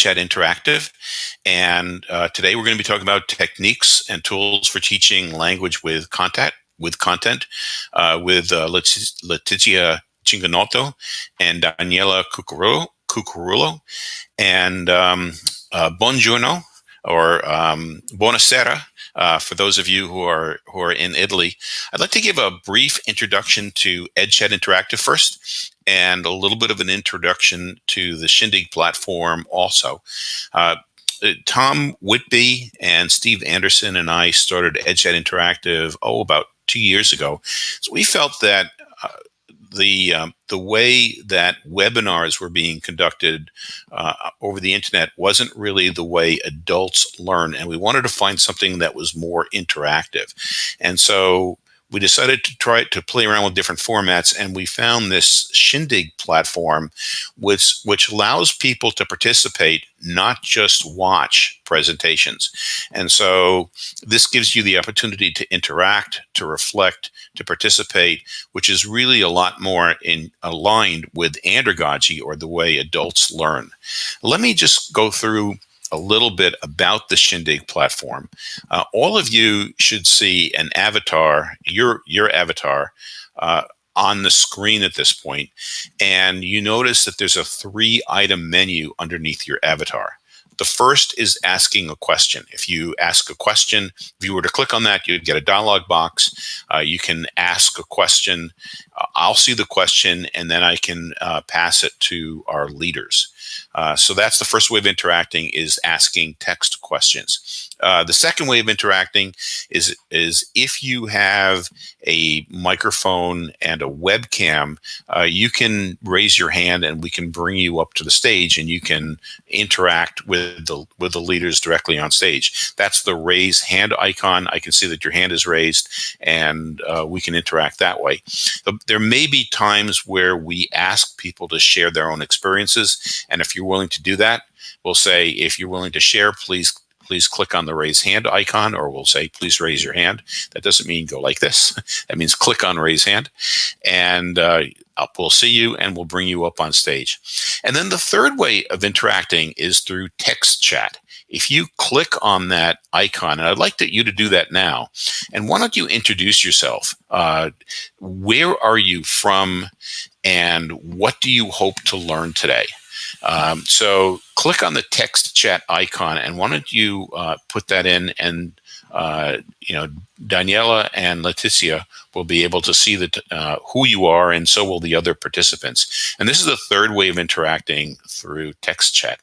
EdChat Interactive. And uh, today we're going to be talking about techniques and tools for teaching language with content, with content, uh, with uh, Letizia Cinganotto and Daniela Cucurullo. And um, uh, buongiorno or um, buonasera uh, for those of you who are who are in Italy. I'd like to give a brief introduction to EdChat Interactive first, and a little bit of an introduction to the Shindig platform also. Uh, Tom Whitby and Steve Anderson and I started EdChat Interactive, oh, about two years ago. So we felt that uh, the um, the way that webinars were being conducted uh, over the internet wasn't really the way adults learn, and we wanted to find something that was more interactive. And so we decided to try to play around with different formats and we found this Shindig platform which which allows people to participate not just watch presentations. And so this gives you the opportunity to interact to reflect to participate which is really a lot more in aligned with andragogy or the way adults learn. Let me just go through a little bit about the Shindig platform. Uh, all of you should see an avatar, your, your avatar, uh, on the screen at this point, and you notice that there's a three item menu underneath your avatar. The first is asking a question. If you ask a question, if you were to click on that, you'd get a dialog box. Uh, you can ask a question. Uh, I'll see the question and then I can uh, pass it to our leaders. Uh, so that's the first way of interacting is asking text questions. Uh, the second way of interacting is, is if you have a microphone and a webcam, uh, you can raise your hand and we can bring you up to the stage and you can interact with the, with the leaders directly on stage. That's the raise hand icon. I can see that your hand is raised and uh, we can interact that way. There may be times where we ask people to share their own experiences. And if you're willing to do that, we'll say, if you're willing to share, please please click on the raise hand icon, or we'll say, please raise your hand. That doesn't mean go like this. that means click on raise hand, and uh, we'll see you and we'll bring you up on stage. And then the third way of interacting is through text chat. If you click on that icon, and I'd like to, you to do that now, and why don't you introduce yourself? Uh, where are you from, and what do you hope to learn today? Um, so click on the text chat icon and why don't you uh, put that in and uh, you know Daniela and Letizia will be able to see that uh, who you are and so will the other participants. And this is the third way of interacting through text chat.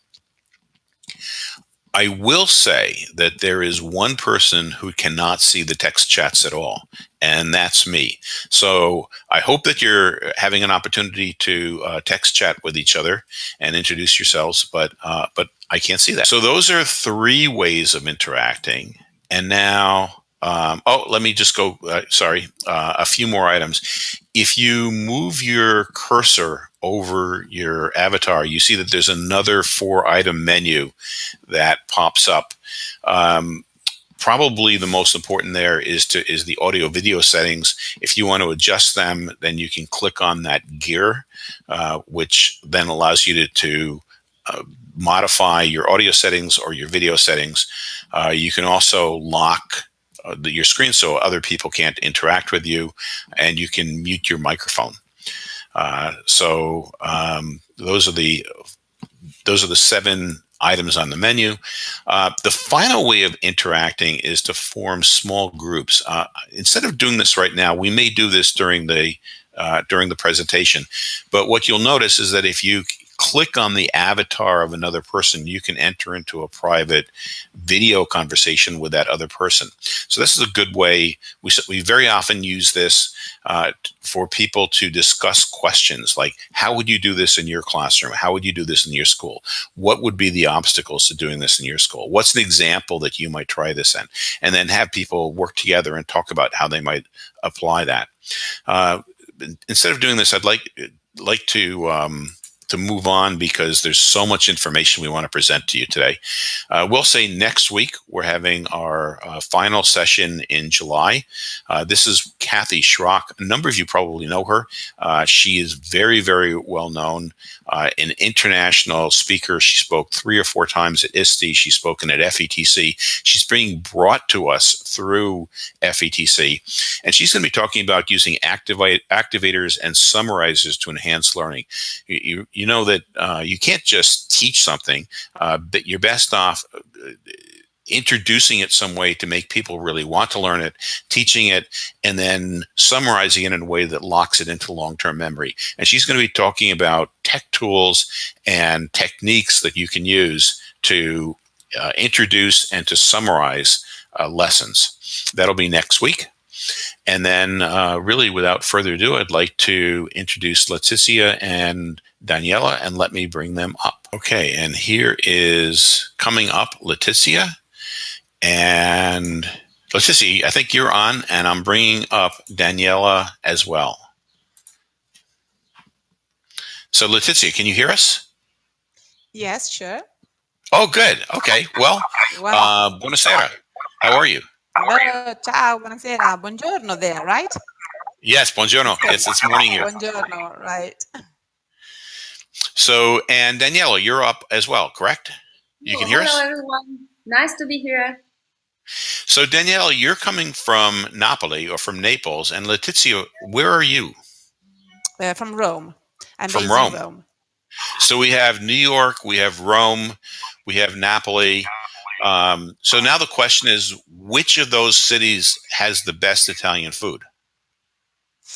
I will say that there is one person who cannot see the text chats at all, and that's me. So I hope that you're having an opportunity to uh, text chat with each other and introduce yourselves, but uh, but I can't see that. So those are three ways of interacting. And now um, oh, let me just go, uh, sorry, uh, a few more items. If you move your cursor over your avatar, you see that there's another four item menu that pops up. Um, probably the most important there is to is the audio video settings. If you want to adjust them, then you can click on that gear, uh, which then allows you to, to uh, modify your audio settings or your video settings. Uh, you can also lock the, your screen so other people can't interact with you, and you can mute your microphone. Uh, so um, those are the those are the seven items on the menu. Uh, the final way of interacting is to form small groups. Uh, instead of doing this right now, we may do this during the uh, during the presentation. But what you'll notice is that if you click on the avatar of another person, you can enter into a private video conversation with that other person. So this is a good way. We, we very often use this uh, for people to discuss questions like, how would you do this in your classroom? How would you do this in your school? What would be the obstacles to doing this in your school? What's an example that you might try this in? And then have people work together and talk about how they might apply that. Uh, instead of doing this, I'd like like to um, to move on because there's so much information we want to present to you today. Uh, we'll say next week we're having our uh, final session in July. Uh, this is Kathy Schrock. A number of you probably know her. Uh, she is very, very well known, uh, an international speaker. She spoke three or four times at ISTE. She's spoken at FETC. She's being brought to us through FETC, and she's going to be talking about using activate, activators and summarizers to enhance learning. You, you, you know that uh, you can't just teach something, uh, but you're best off uh, introducing it some way to make people really want to learn it, teaching it, and then summarizing it in a way that locks it into long-term memory. And she's going to be talking about tech tools and techniques that you can use to uh, introduce and to summarize uh, lessons. That'll be next week. And then uh, really without further ado, I'd like to introduce Letizia and Daniela and let me bring them up. Okay, and here is coming up Letizia and see, I think you're on and I'm bringing up Daniela as well. So Letizia, can you hear us? Yes, sure. Oh, good. Okay. Well, well uh, buonasera. How are you? Hello, ciao, buonasera. Buongiorno there, right? Yes, buongiorno. Yes, it's morning here. Buongiorno, right. So, and Daniela, you're up as well, correct? You can hear Hello, us? Hello, everyone. Nice to be here. So, Danielle, you're coming from Napoli or from Naples, and Letizia, where are you? Uh, from Rome. I'm from Rome. Rome. So we have New York, we have Rome, we have Napoli. Um, so now the question is, which of those cities has the best Italian food?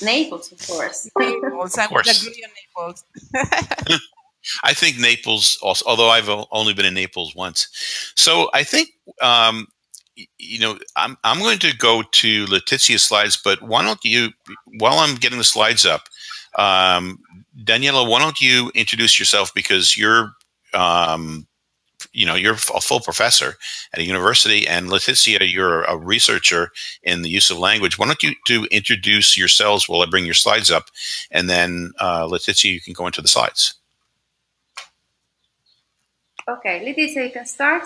Naples, of course. Naples. of course. Naples. I think Naples also, although I've only been in Naples once. So I think um, you know, I'm, I'm going to go to Letitia's slides, but why don't you, while I'm getting the slides up, um, Daniela, why don't you introduce yourself because you're, um, you know, you're a full professor at a university and Letizia, you're a researcher in the use of language. Why don't you do introduce yourselves while I bring your slides up and then uh, Letizia, you can go into the slides. Okay, Letizia, you can start.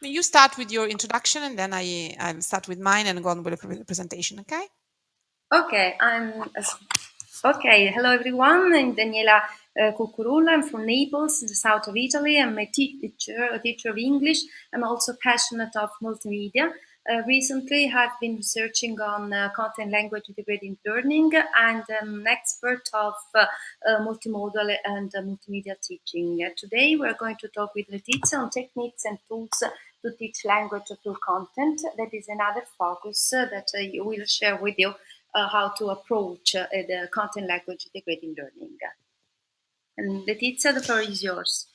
You start with your introduction and then I, I'll start with mine and go on with the presentation, okay? Okay, I'm okay. Hello everyone, I'm Daniela uh, Cucurullo. I'm from Naples, in the south of Italy. I'm a teacher, a teacher of English. I'm also passionate of multimedia. Uh, recently, I've been researching on uh, content language integrated learning and I'm an expert of uh, uh multimodal and uh, multimedia teaching. Today, we're going to talk with Letizia on techniques and tools to teach language through content. That is another focus that I will share with you how to approach the content language integrated learning. And Letizia, the floor is yours.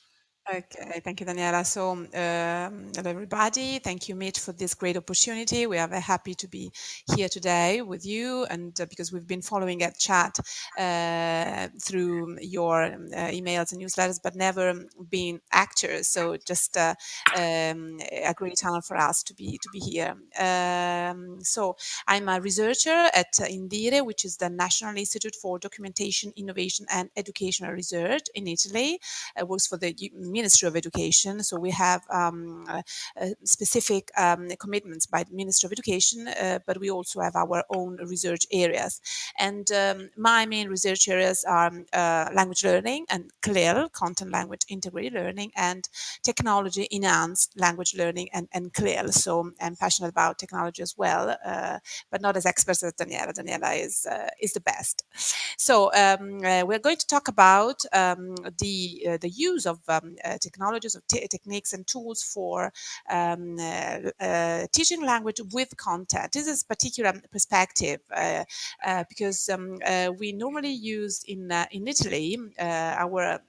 Okay, thank you, Daniela. So, um, hello, everybody. Thank you, Mitch, for this great opportunity. We are very happy to be here today with you, and uh, because we've been following EdChat uh, through your uh, emails and newsletters, but never been actors. So, just uh, um, a great honor for us to be to be here. Um, so, I'm a researcher at Indire, which is the National Institute for Documentation, Innovation, and Educational Research in Italy. It works for the Ministry of Education. So we have um, uh, uh, specific um, commitments by the Ministry of Education, uh, but we also have our own research areas. And um, my main research areas are uh, language learning and CLIL, content language integrated learning, and technology enhanced language learning and, and CLIL. So I'm passionate about technology as well, uh, but not as expert as Daniela. Daniela is, uh, is the best. So um, we're going to talk about um, the, the use of um, uh, technologies or techniques and tools for um, uh, uh, teaching language with content. This is particular perspective because um, we normally use in in Italy our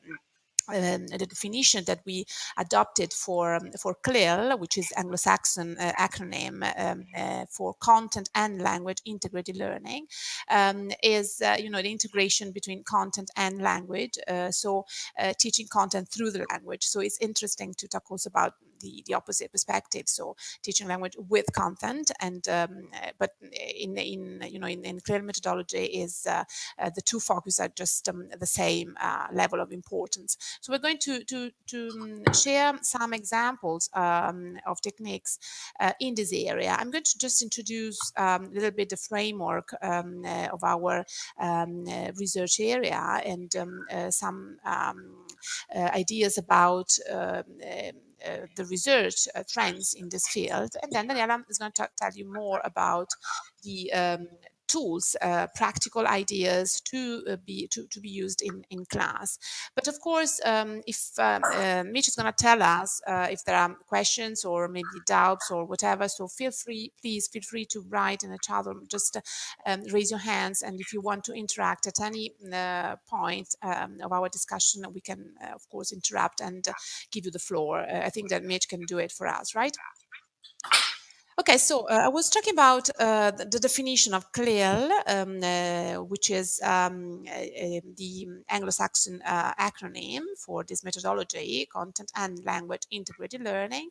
um, the definition that we adopted for um, for CLIL, which is Anglo-Saxon uh, acronym um, uh, for Content and Language Integrated Learning, um, is uh, you know the integration between content and language. Uh, so uh, teaching content through the language. So it's interesting to talk also about the, the opposite perspective. So teaching language with content and um, but in in you know in, in CLIL methodology is uh, uh, the two focus are just um, the same uh, level of importance. So we're going to to to um, share some examples um, of techniques uh, in this area. I'm going to just introduce um, a little bit the framework um, uh, of our uh, research area and some ideas about uh, the research uh, trends in this field. And then Daniela is going to tell you more about the um, tools, uh, practical ideas to uh, be to, to be used in, in class. But of course, um, if um, uh, Mitch is going to tell us uh, if there are questions or maybe doubts or whatever, so feel free, please feel free to write in the chat or just um, raise your hands. And if you want to interact at any uh, point um, of our discussion, we can, uh, of course, interrupt and give you the floor. I think that Mitch can do it for us, right? Okay, so uh, I was talking about uh, the, the, definition of CLIL, um, uh, which is um, the Anglo-Saxon uh, acronym for this methodology, Content and Language Integrated Learning,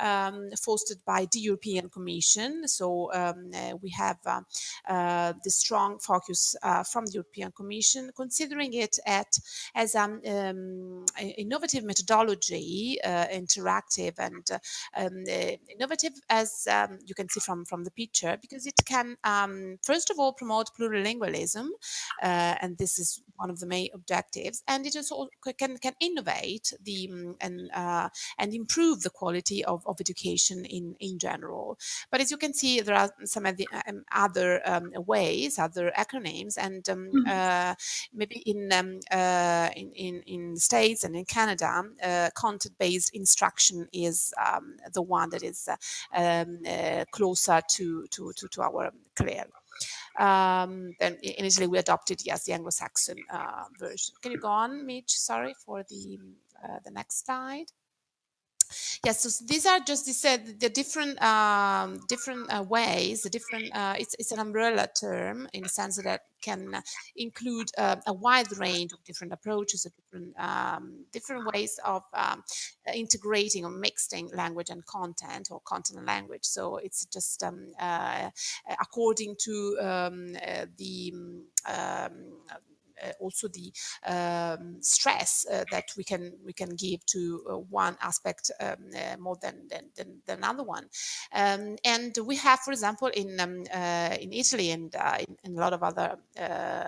um, fostered by the European Commission. So um, uh, we have uh, the strong focus from the European Commission, considering it at, as an um, innovative methodology, interactive and um, innovative as um, you can see from, from the picture, because it can, um, first of all, promote plurilingualism, uh, and this is one of the main objectives, and it also can, can innovate the um, and uh, and improve the quality of, of education in, in general. But as you can see, there are some of the um, other um, ways, other acronyms, and um, mm -hmm. uh, maybe in, uh, in, in in the States and in Canada, uh, content-based instruction is the one that is uh, um, uh, closer to, to, to, to our CLIL. Um, then initially we adopted, yes, the Anglo-Saxon uh, version. Can you go on, Mitch? Sorry for the, uh, the next slide. Yes, so these are just uh, the different um, different uh, ways, the different. Uh, it's it's an umbrella term in the sense that can include uh, a wide range of different approaches, different um, different ways of um, integrating or mixing language and content, or content and language. So it's just um, uh, according to um, uh, the um, also the um, stress uh, that we can we can give to uh, one aspect um, more than, than, than, than another one. Um, and we have, for example, in um, in Italy and in, in, a lot of other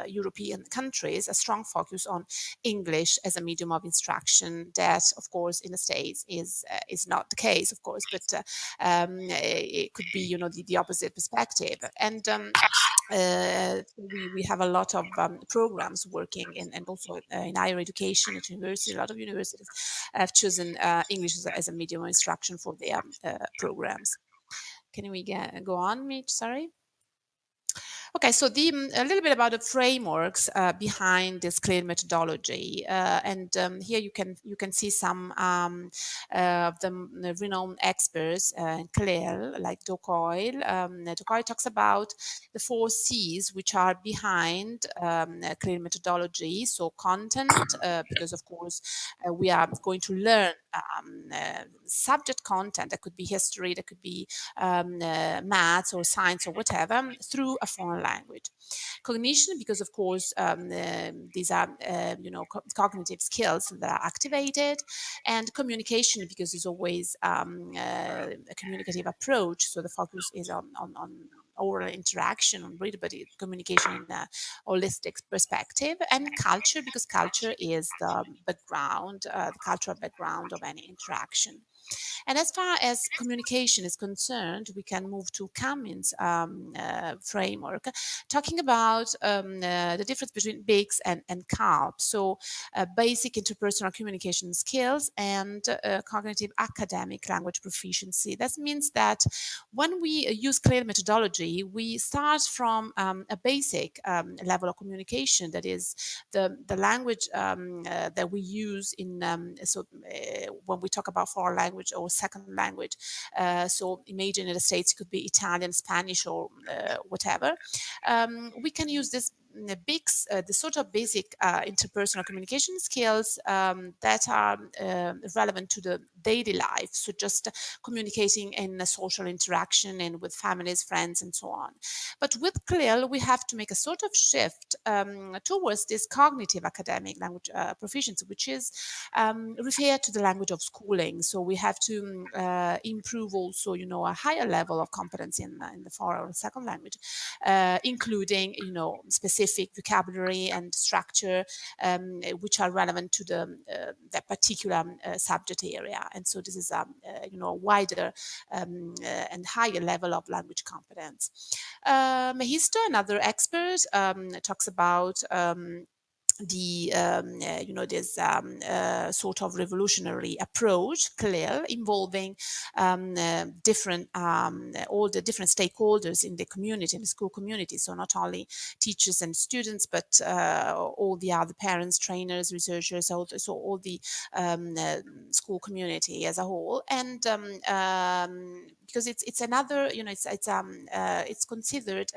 European countries, a strong focus on English as a medium of instruction. That, of course, in the States is is not the case, of course, but um, it could be, you know, the, the opposite perspective. And um, uh, we, we have a lot of um, programs working in, and also uh, in higher education at university. A lot of universities have chosen uh, English as a, as a, medium of instruction for their uh, programs. Can we get, go on, Mitch? Sorry. Okay, so the, mm, a little bit about the frameworks uh, behind this CLIL methodology, uh, and um, here you can you can see some um, uh, of the mm, renowned experts uh, in CLIL, like Do Coyle. Um, Do Coyle talks about the four C's which are behind um, CLIL methodology. So content, uh, because of course uh, we are going to learn um, uh, subject content that could be history, that could be um, uh, maths or science or whatever through a foreign language. Cognition, because of course um, uh, these are uh, you know co cognitive skills that are activated, and communication because it's always um, uh, a communicative approach. So the focus is on on, on oral interaction on readability communication in a holistic perspective and culture because culture is the background uh, the cultural background of any interaction and as far as communication is concerned, we can move to Cummins um, uh, framework, talking about um, uh, the difference between BICS and, and CALP. So uh, basic interpersonal communication skills and uh, cognitive academic language proficiency. That means that when we use CLIL methodology, we start from um, a basic um, level of communication, that is the, the language um, uh, that we use in, um, so uh, when we talk about foreign language or second language. Uh, so imagine in the States, could be Italian, Spanish, or uh, whatever. Um, we can use this the big, uh, the sort of basic uh, interpersonal communication skills um, that are uh, relevant to the daily life. So just communicating in a social interaction and with families, friends, and so on. But with CLIL, we have to make a sort of shift um, towards this cognitive academic language uh, proficiency, which is um, referred to the language of schooling. So we have to uh, improve also, you know, a higher level of competence in, in the foreign or second language, uh, including, you know, specific vocabulary and structure, um, which are relevant to the uh, that particular uh, subject area. And so this is, um, uh, you know, a wider um, and higher level of language competence. Uh, Mehisto, another expert, um, talks about um, the um, uh, you know this um, uh, sort of revolutionary approach CLIL involving um, uh, different um, all the different stakeholders in the community in the school community. So not only teachers and students but all the other parents trainers researchers the, so all the um, school community as a whole. And um, because it's it's another you know it's it's um it's considered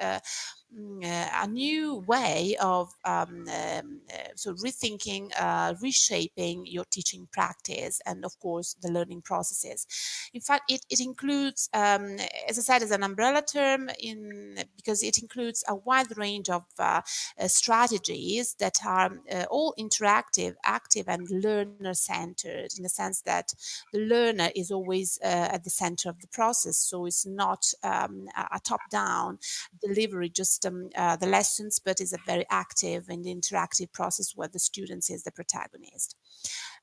a new way of um, um, uh, so rethinking, uh, reshaping your teaching practice and of course the learning processes. In fact, it, it includes, um, as I said, as an umbrella term in because it includes a wide range of uh, uh strategies that are uh, all interactive, active and learner centered in the sense that the learner is always at the center of the process. So it's not um, a top down delivery just system uh, the lessons, but is a very active and interactive process where the students is the protagonist.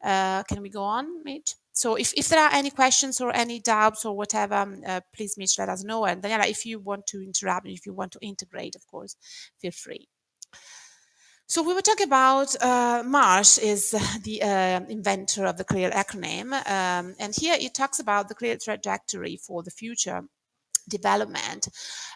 Uh, can we go on, Mitch? So if, if there are any questions or any doubts or whatever, um, uh, please, Mitch, let us know. And Daniela, if you want to interrupt, if you want to integrate, of course, feel free. So we were talking about uh, Marsh is the uh, inventor of the CLIL acronym, um, and here it talks about the CLIL trajectory for the future development.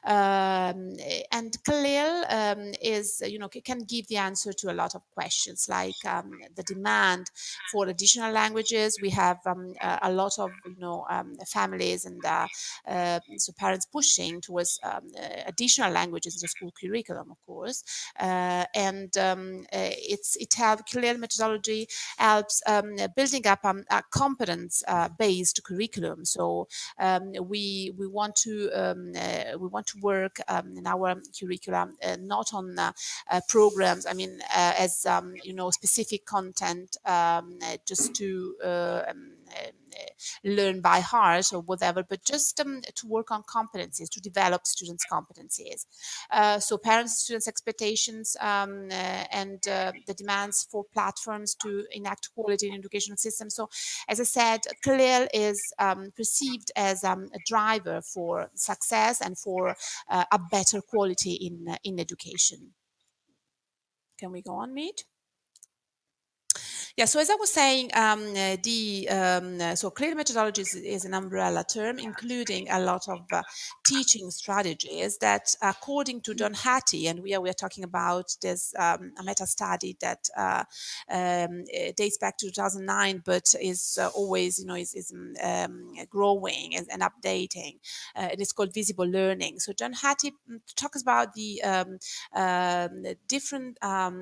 Um, and CLIL um, is you know can give the answer to a lot of questions like um, the demand for additional languages. We have um, a lot of you know um, families and uh, uh, so parents pushing towards um, additional languages in the school curriculum of course. Uh, and uh, it's it helps CLIL methodology helps building up a competence uh, based curriculum. So we we want to um, uh, we want to work um, in our curriculum uh, not on uh, programs. I mean, as um, you know, specific content just to learn by heart or whatever, but just um, to work on competencies, to develop students' competencies. Uh, so parents, students' expectations um, uh, and uh, the demands for platforms to enact quality in educational systems. So as I said, CLIL is um, perceived as um, a driver for success and for uh, a better quality in, uh, in education. Can we go on, Meet? Yeah, so as I was saying, um, uh, the um, uh, so CLIL methodology is, an umbrella term, including a lot of uh, teaching strategies that, according to John Hattie, and we are we are talking about this um, a meta study that uh, um, dates back to 2009, but is uh, always you know is, is um, growing and, and updating. Uh, it is called visible learning. So John Hattie mm, talks about the um, different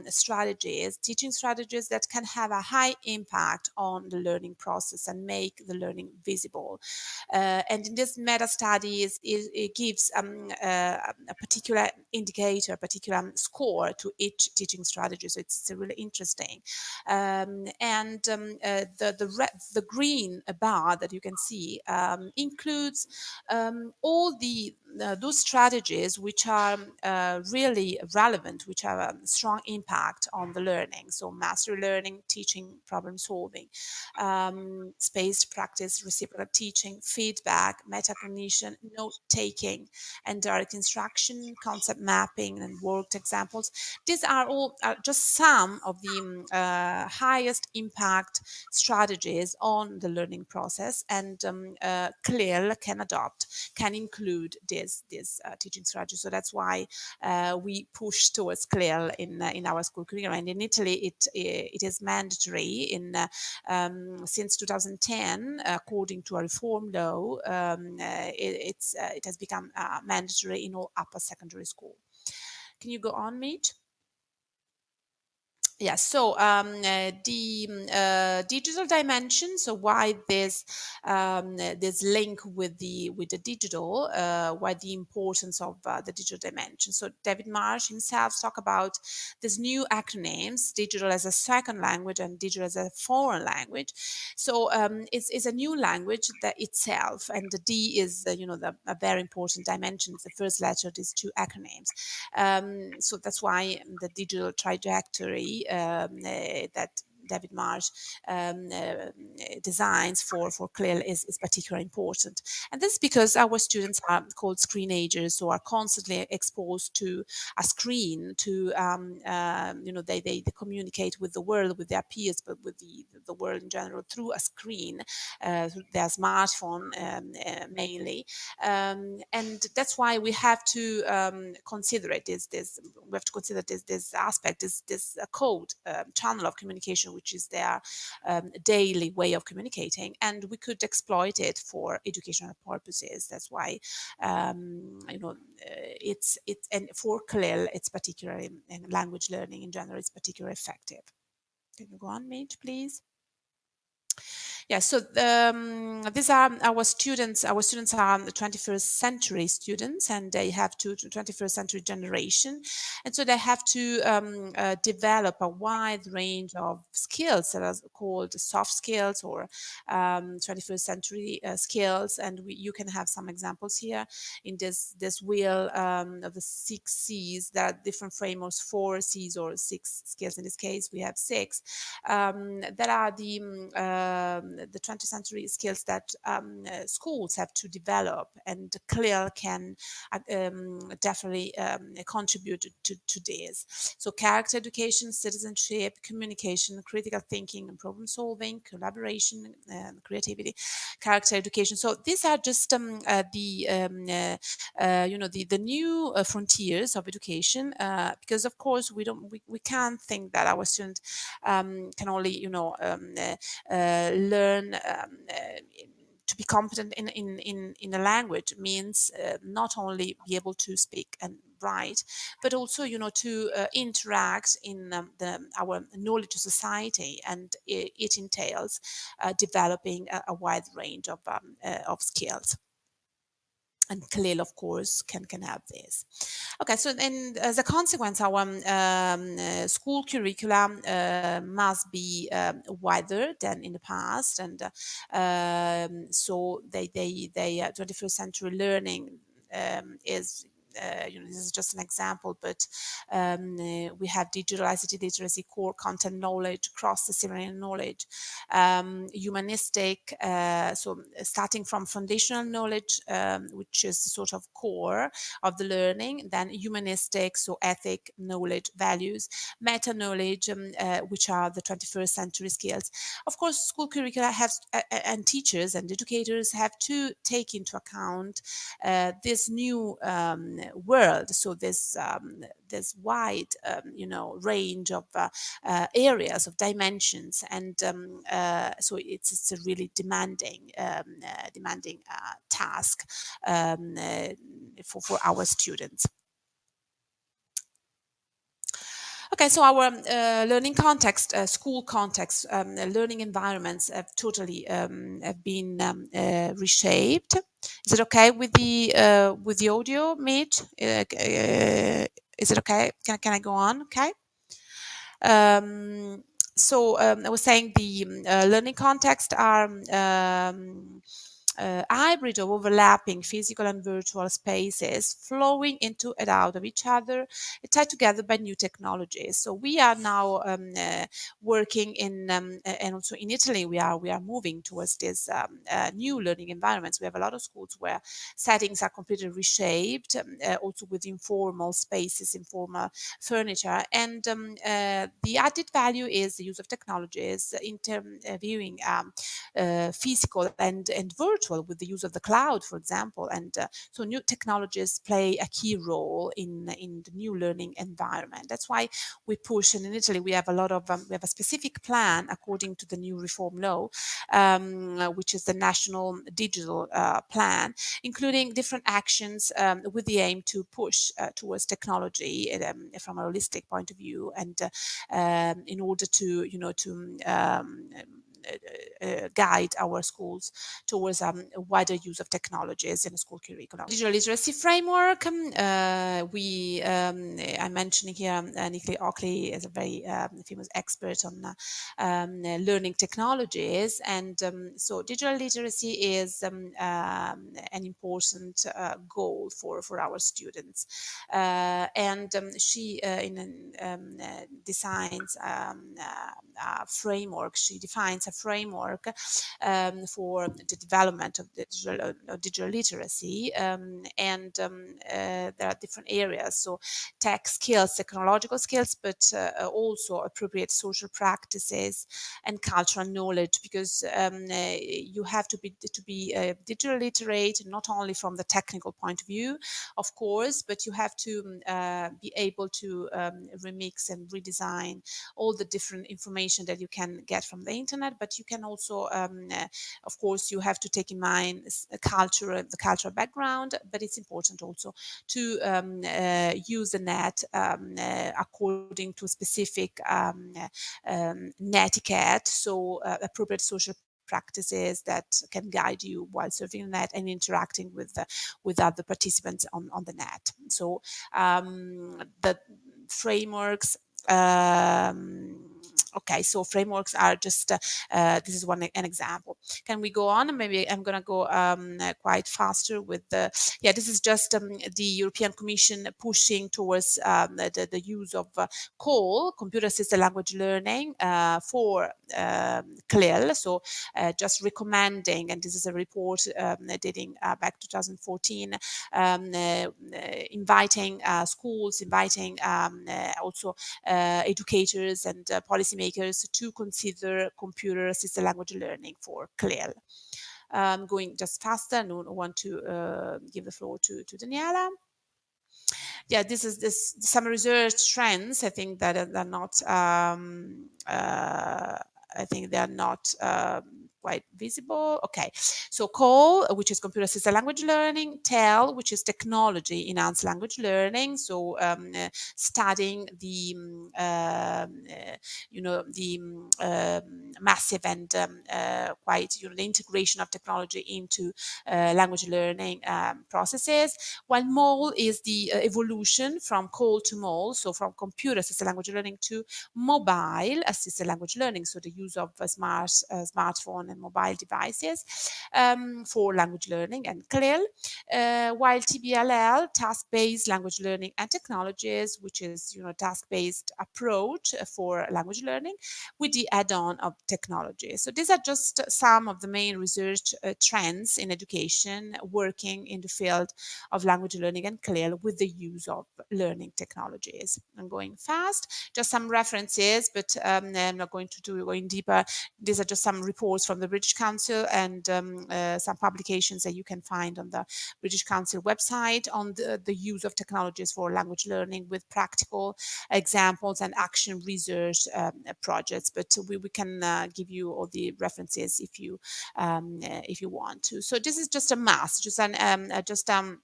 strategies, teaching strategies that can have a high impact on the learning process and make the learning visible. Uh, and in this meta study, it, it gives um, uh, a particular indicator, a particular score to each teaching strategy. So it's, it's really interesting. Um, and um, uh, the the, red, the green bar that you can see um, includes um, all the those strategies which are uh, really relevant, which have a strong impact on the learning. So mastery learning, teaching, problem solving, um, spaced practice, reciprocal teaching, feedback, metacognition, note taking, and direct instruction, concept mapping, and worked examples. These are all uh, just some of the um, uh, highest impact strategies on the learning process, and um, uh, CLIL can adopt, can include this this uh, teaching strategy. So that's why uh, we push towards CLIL in uh, in our school curriculum. And in Italy, it it is mandatory in um, since 2010, according to a reform law. Um, it, it's it has become mandatory in all upper secondary school. Can you go on, Mitch? Yeah so um, uh, the mm, uh, digital dimension so why this um, this link with the with the digital uh, why the importance of uh, the digital dimension. So david marsh himself talk about these new acronyms digital as a second language and digital as a foreign language. So um, it's, it's a new language that itself and the d is uh, you know the, a very important dimension. It's the first letter of these two acronyms. Um, so that's why the digital trajectory um, uh, that David Marsh um, uh, designs for, for CLIL is, is particularly important. And this is because our students are called screenagers, so are constantly exposed to a screen, to, um, uh, you know, they, they, they, communicate with the world, with their peers, but with the, the world in general through a screen, uh, their smartphone um, uh, mainly. Um, and that's why we have to um, consider it, this, this, we have to consider this, this aspect, this, this uh, code um, channel of communication which is their um, daily way of communicating, and we could exploit it for educational purposes. That's why um, you know uh, it's it's and for CLIL, it's particularly in language learning in general, it's particularly effective. Can you go on, Mitch, please? Yeah, so um, these are our students. Our students are the 21st century students, and they have to 21st century generation, and so they have to um, uh, develop a wide range of skills that are called soft skills or um, 21st century uh, skills. And we, you can have some examples here in this this wheel um, of the six C's. There are different frameworks, four C's or six skills. In this case, we have six. Um, that are the um, the 20th century skills that um, uh, schools have to develop and CLIL can uh, um, definitely um, contribute to, to this. So character education, citizenship, communication, critical thinking and problem solving, collaboration, and creativity, character education. So these are just um, uh, the, um, uh, uh, you know, the, the new uh, frontiers of education because of course we don't, we, we can't think that our students um, can only, you know, learn learn um, uh, to be competent in, in, in, in a language means uh, not only be able to speak and write, but also, you know, to uh, interact in um, the, our knowledge society. And it, it entails uh, developing a, a, wide range of, um, uh, of skills and CLIL, of course, can, can have this. Okay, so then as a consequence, our um, uh, school curriculum uh, must be um, wider than in the past. And uh, um, so they, they, they 21st uh, century learning um, is uh, you know, this is just an example, but um, uh, we have digital ICT literacy, core content knowledge, cross-disciplinary knowledge, um, humanistic, uh, so starting from foundational knowledge, um, which is sort of core of the learning, then humanistic, so ethic, knowledge, values, meta knowledge, um, uh, which are the 21st century skills. Of course, school curricula have, uh, and teachers and educators have to take into account uh, this new um, world. So this um, there's wide um, you know range of uh, uh, areas of dimensions, and um, uh, so it's it's a really demanding um, uh, demanding uh, task um, uh, for for our students. Okay, so our uh, learning context, uh, school context, um, learning environments have totally um, have been um, uh, reshaped. Is it okay with the uh, with the audio, Mitch? Uh, uh, is it okay? Can can I go on? Okay. Um, so um, I was saying the learning context are um, uh, hybrid of overlapping physical and virtual spaces flowing into and out of each other, tied together by new technologies. So we are now um, uh, working in, um, and also in Italy, we are we are moving towards these um, uh, new learning environments. We have a lot of schools where settings are completely reshaped, um, uh, also with informal spaces, informal furniture, and um, uh, the added value is the use of technologies, interviewing um, uh, physical and and virtual virtual with the use of the cloud, for example. And uh, so new technologies play a key role in, in the new learning environment. That's why we push, and in Italy we have a lot of, um, we have a specific plan according to the new reform law, um, which is the National Digital uh, Plan, including different actions um, with the aim to push uh, towards technology um, from a holistic point of view and uh, um, in order to, you know, to um, uh, uh, guide our schools towards um, a wider use of technologies in the school curriculum. Digital literacy framework, um, uh, we, um, I'm mentioning here uh, Nicola Oakley is a very um, famous expert on uh, um, learning technologies. And um, so digital literacy is an important uh, goal for, for our students. and she in, designs a framework, she defines a framework um, for the development of digital, digital literacy. Um, and um, uh, there are different areas. So tech skills, technological skills, but uh, also appropriate social practices and cultural knowledge, because um, uh, you have to be to be digital literate, not only from the technical point of view, of course, but you have to uh, be able to um, remix and redesign all the different information that you can get from the internet, but you can also, um, uh, of course, you have to take in mind culture, the cultural background, but it's important also to um, uh, use the net um, uh, according to specific um, um, netiquette, so appropriate social practices that can guide you while surfing the net and interacting with the, with other participants on, on the net. So um, the frameworks um, okay so frameworks are just uh, uh, this is one an example. Can we go on? Maybe i'm gonna go um, quite faster with the yeah this is just um, the european commission pushing towards um, the, the, use of uh, CALL computer assisted language learning uh, for um, CLIL so uh, just recommending and this is a report um, dating uh, back 2014 um, inviting schools inviting also educators and policymakers to consider computer assisted language learning for CLIL. Um, going just faster, I want to uh, give the floor to, to Daniela yeah, this is this some research trends. I think that are not. Um, uh, I think they are not um, quite visible. Okay, so CALL, which is computer assisted language learning, TEL, which is technology enhanced language learning. So um, uh, studying the, um, uh, you know, the um, massive and um, uh, quite, you know, the integration of technology into uh, language learning um, processes. While MALL is the uh, evolution from CALL to MALL, so from computer assisted language learning to mobile assisted language learning. So the use of a smart uh, smartphone and mobile devices um, for language learning and CLIL, uh, while TBLL, task-based language learning and technologies, which is you know task-based approach for language learning with the add-on of technology. So these are just some of the main research uh, trends in education working in the field of language learning and CLIL with the use of learning technologies. I'm going fast, just some references, but um, I'm not going to do going deeper. These are just some reports from the British Council and um, uh, some publications that you can find on the British Council website on the, the use of technologies for language learning with practical examples and action research um, projects. But we, we can uh, give you all the references if you um, uh, if you want to. So this is just a mass, just an um, uh, just um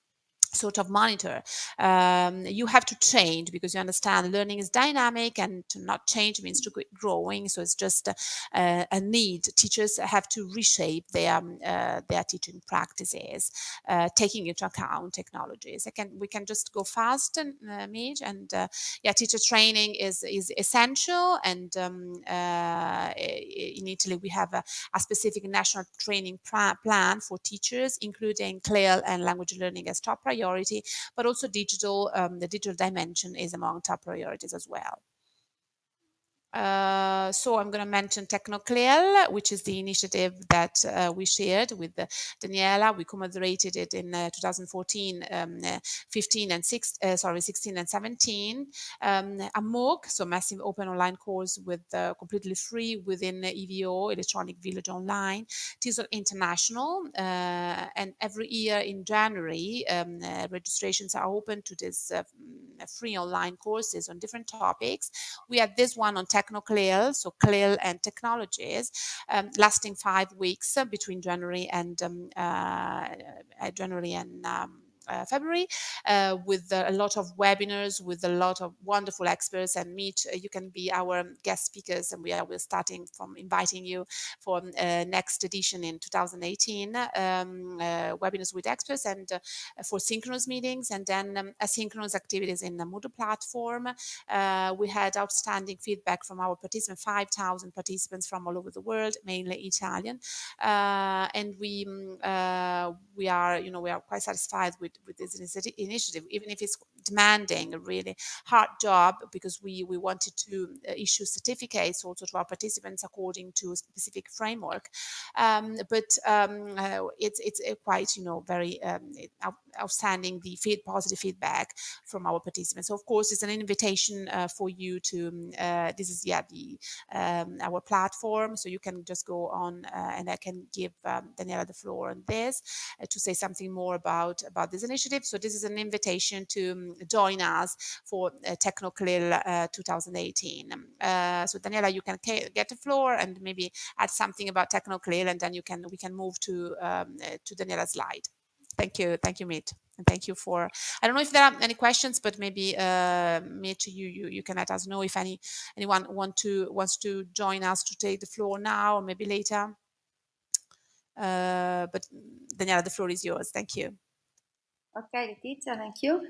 sort of monitor. Um, you have to change because you understand learning is dynamic and to not change means to keep growing. So it's just a, a need. Teachers have to reshape their um, uh, their teaching practices uh, taking into account technologies. I can we can just go fast and uh, Midge and uh, yeah teacher training is is essential. And um, uh, in Italy we have a, a specific national training plan for teachers including CLIL and language learning as top priority priority, but also digital, um, the digital dimension is among top priorities as well. Uh, so I'm going to mention TechnoCLIL, which is the initiative that uh, we shared with uh, Daniela. We co-moderated it in uh, 2014, um, uh, 15 and 6, uh, sorry, 16 and 17. Um, a MOOC, so massive open online course with completely free within EVO, Electronic Village Online. TESOL International, and every year in January, um, registrations are open to this free online courses on different topics. We had this one on TechnoCLIL, so CLIL and technologies, um, lasting five weeks uh, between January and um, uh, uh January and um, February uh, with a lot of webinars with a lot of wonderful experts and meet uh, you can be our guest speakers and we are we're starting from inviting you for next edition in 2018 um, webinars with experts and for synchronous meetings and then um, asynchronous activities in the Moodle platform. we had outstanding feedback from our participants, 5,000 participants from all over the world, mainly Italian. and we um, we are, you know, we are quite satisfied with with this initiative, even if it's demanding a really hard job because we, we wanted to uh, issue certificates also to our participants according to a specific framework. Um, but um, uh, it's, it's uh, quite, you know, very um, outstanding, the feed, positive feedback from our participants. So of course, it's an invitation uh, for you to, um, uh, this is, yeah, the um, our platform. So you can just go on uh, and I can give um, Daniela the floor on this to say something more about, about this initiative. So this is an invitation to join us for uh, TechnoCLIL uh, 2018. Uh, so Daniela, you can get the floor and maybe add something about TechnoCLIL, and then you can we can move to um, uh, to Daniela's slide. Thank you, thank you, Meet. And thank you for. I don't know if there are any questions, but maybe uh, Meet, you you you can let us know if any anyone want to wants to join us to take the floor now or maybe later. Uh, but Daniela, the floor is yours. Thank you. Okay, Letizia, thank you.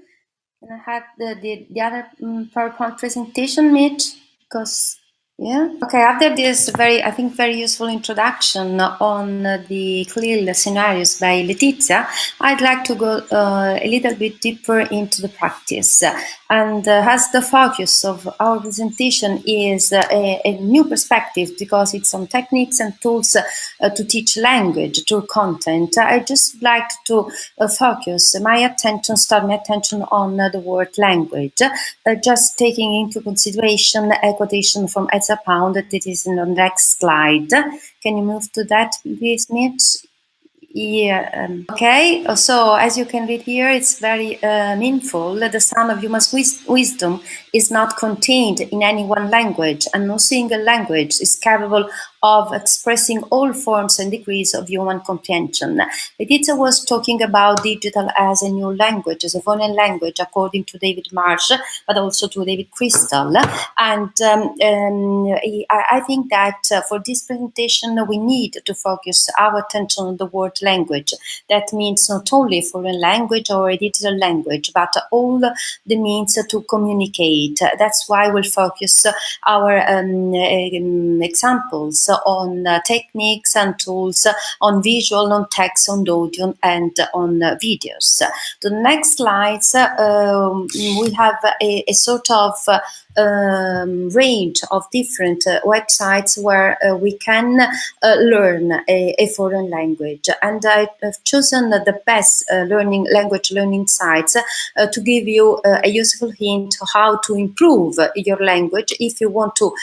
Can I have the, the, the other um, PowerPoint presentation, Mitch? Because yeah. Okay. After this very, I think, very useful introduction on the CLIL scenarios by Letizia, I'd like to go uh, a little bit deeper into the practice. And uh, as the focus of our presentation is uh, a, a, new perspective because it's on techniques and tools uh, to teach language through content, I just like to uh, focus my attention, start my attention on uh, the word language, just taking into consideration a quotation from a pound that is in the next slide. Can you move to that, please, Mitch? Yeah. Um, okay. So as you can read here, it's very uh, meaningful. The sum of human wis wisdom is not contained in any one language, and no single language is capable of expressing all forms and degrees of human comprehension. Letizia was talking about digital as a new language, as a foreign language, according to David Marsh, but also to David Crystal. And um, um, I, think that uh, for this presentation, we need to focus our attention on the word language. That means not only foreign language or a digital language, but all the means to communicate. That's why we'll focus our um, um examples on uh, techniques and tools, uh, on visual, on text, on audio, and uh, on uh, videos. The next slides, um, we have a, a sort of um, range of different uh, websites where uh, we can uh, learn a, a, foreign language. And I've chosen the best uh, learning language learning sites uh, to give you uh, a useful hint how to improve your language if you want to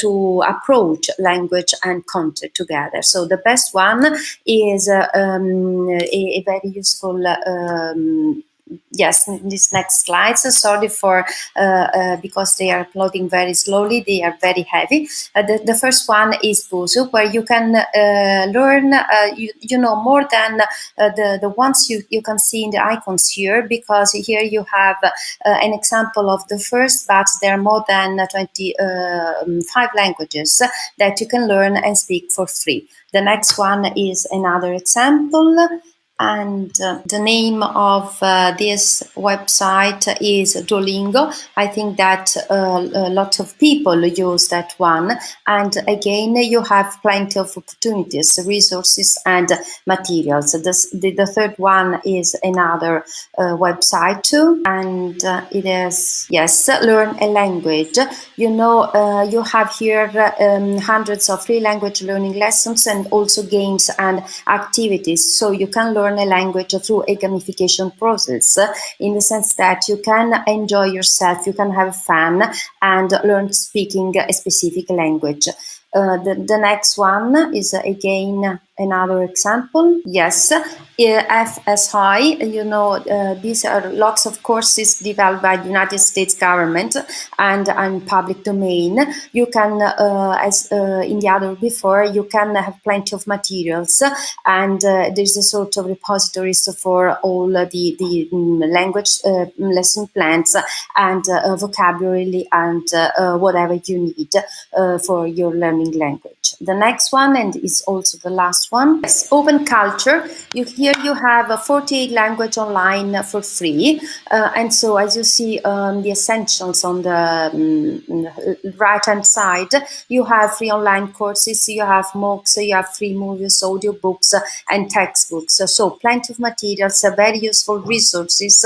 to approach language and content together. So the best one is um, a, a, very useful um, yes, these next slides. Sorry for uh, uh, because they are uploading very slowly. They are very heavy. Uh, the, the first one is Busuu, where you can uh, learn, uh, you, you know, more than uh, the, the ones you, you can see in the icons here, because here you have an example of the first, but there are more than 25 languages that you can learn and speak for free. The next one is another example and uh, the name of uh, this website is Duolingo. I think that uh, a lot of people use that one. And again, you have plenty of opportunities, resources, and materials. This, the, the third one is another uh, website too, and uh, it is yes, learn a language. You know, uh, you have here um, hundreds of free language learning lessons and also games and activities, so you can learn learn a language through a gamification process in the sense that you can enjoy yourself, you can have fun and learn speaking a specific language. Uh, the, the next one is again another example. Yes, FSI, you know, uh, these are lots of courses developed by the United States government and, and public domain. You can, uh, as uh, in the other before, you can have plenty of materials and uh, there's a sort of repositories for all the, the mm, language uh, lesson plans and uh, vocabulary and whatever you need for your learning language. The next one, and is also the last one, is open culture. You here you have a 48 language online for free. Uh, and so as you see um, the essentials on the um, right hand side, you have free online courses, you have MOOCs, you have free movies, audiobooks, and textbooks. So plenty of materials, very useful resources,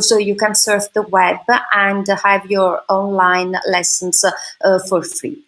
so you can surf the web and have your online lessons uh, for free.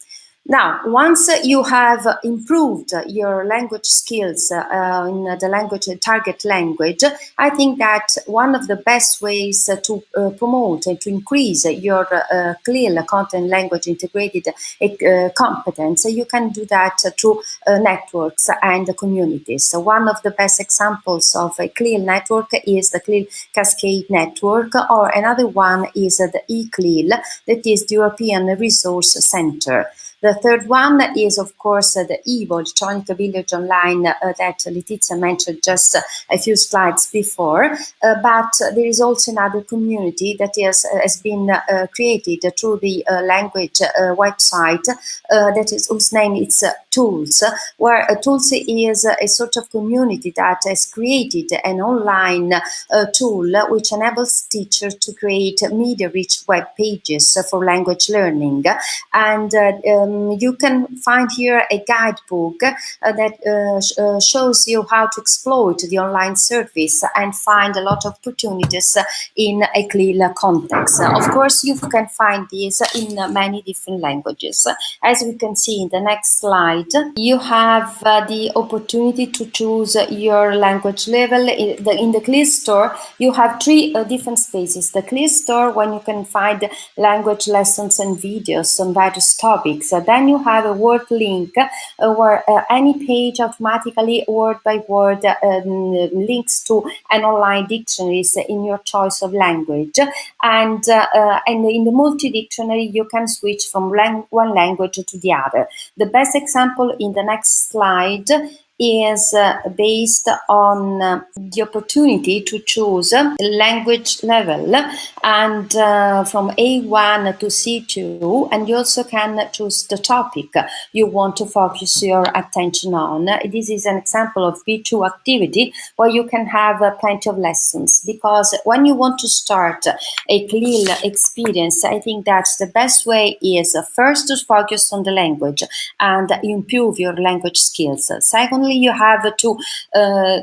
Now, once you have improved your language skills uh, in the language target language, I think that one of the best ways to uh, promote and to increase your uh, CLIL content language integrated uh, competence, you can do that through uh, networks and communities. So one of the best examples of a CLIL network is the CLIL Cascade Network, or another one is the eCLIL, that is the European Resource Center. The third one is, of course, uh, the EVO, Electronic Village Online, uh, that Letizia mentioned just a few slides before. Uh, but there is also another community that is, uh, has been uh, created through the uh, language website that is whose name is Tools, where Tools is a sort of community that has created an online tool which enables teachers to create media-rich web pages for language learning. And um, um, you can find here a guidebook uh, that uh, sh uh, shows you how to exploit the online service and find a lot of opportunities in a CLIL context. of course, you can find these in many different languages. As we can see in the next slide, you have uh, the opportunity to choose your language level. In the, in the CLIL store, you have three uh, different spaces. The CLIL store, when you can find language lessons and videos on various topics. Then you have a word link uh, where uh, any page automatically word by word um, links to an online dictionaries in your choice of language. And, uh, and in the multi-dictionary, you can switch from lang one language to the other. The best example in the next slide is uh, based on uh, the opportunity to choose language level and uh, from A1 to C2 and you also can choose the topic you want to focus your attention on. This is an example of B2 activity where you can have plenty of lessons because when you want to start a CLIL experience I think that the best way is first to focus on the language and improve your language skills. Second you have to uh,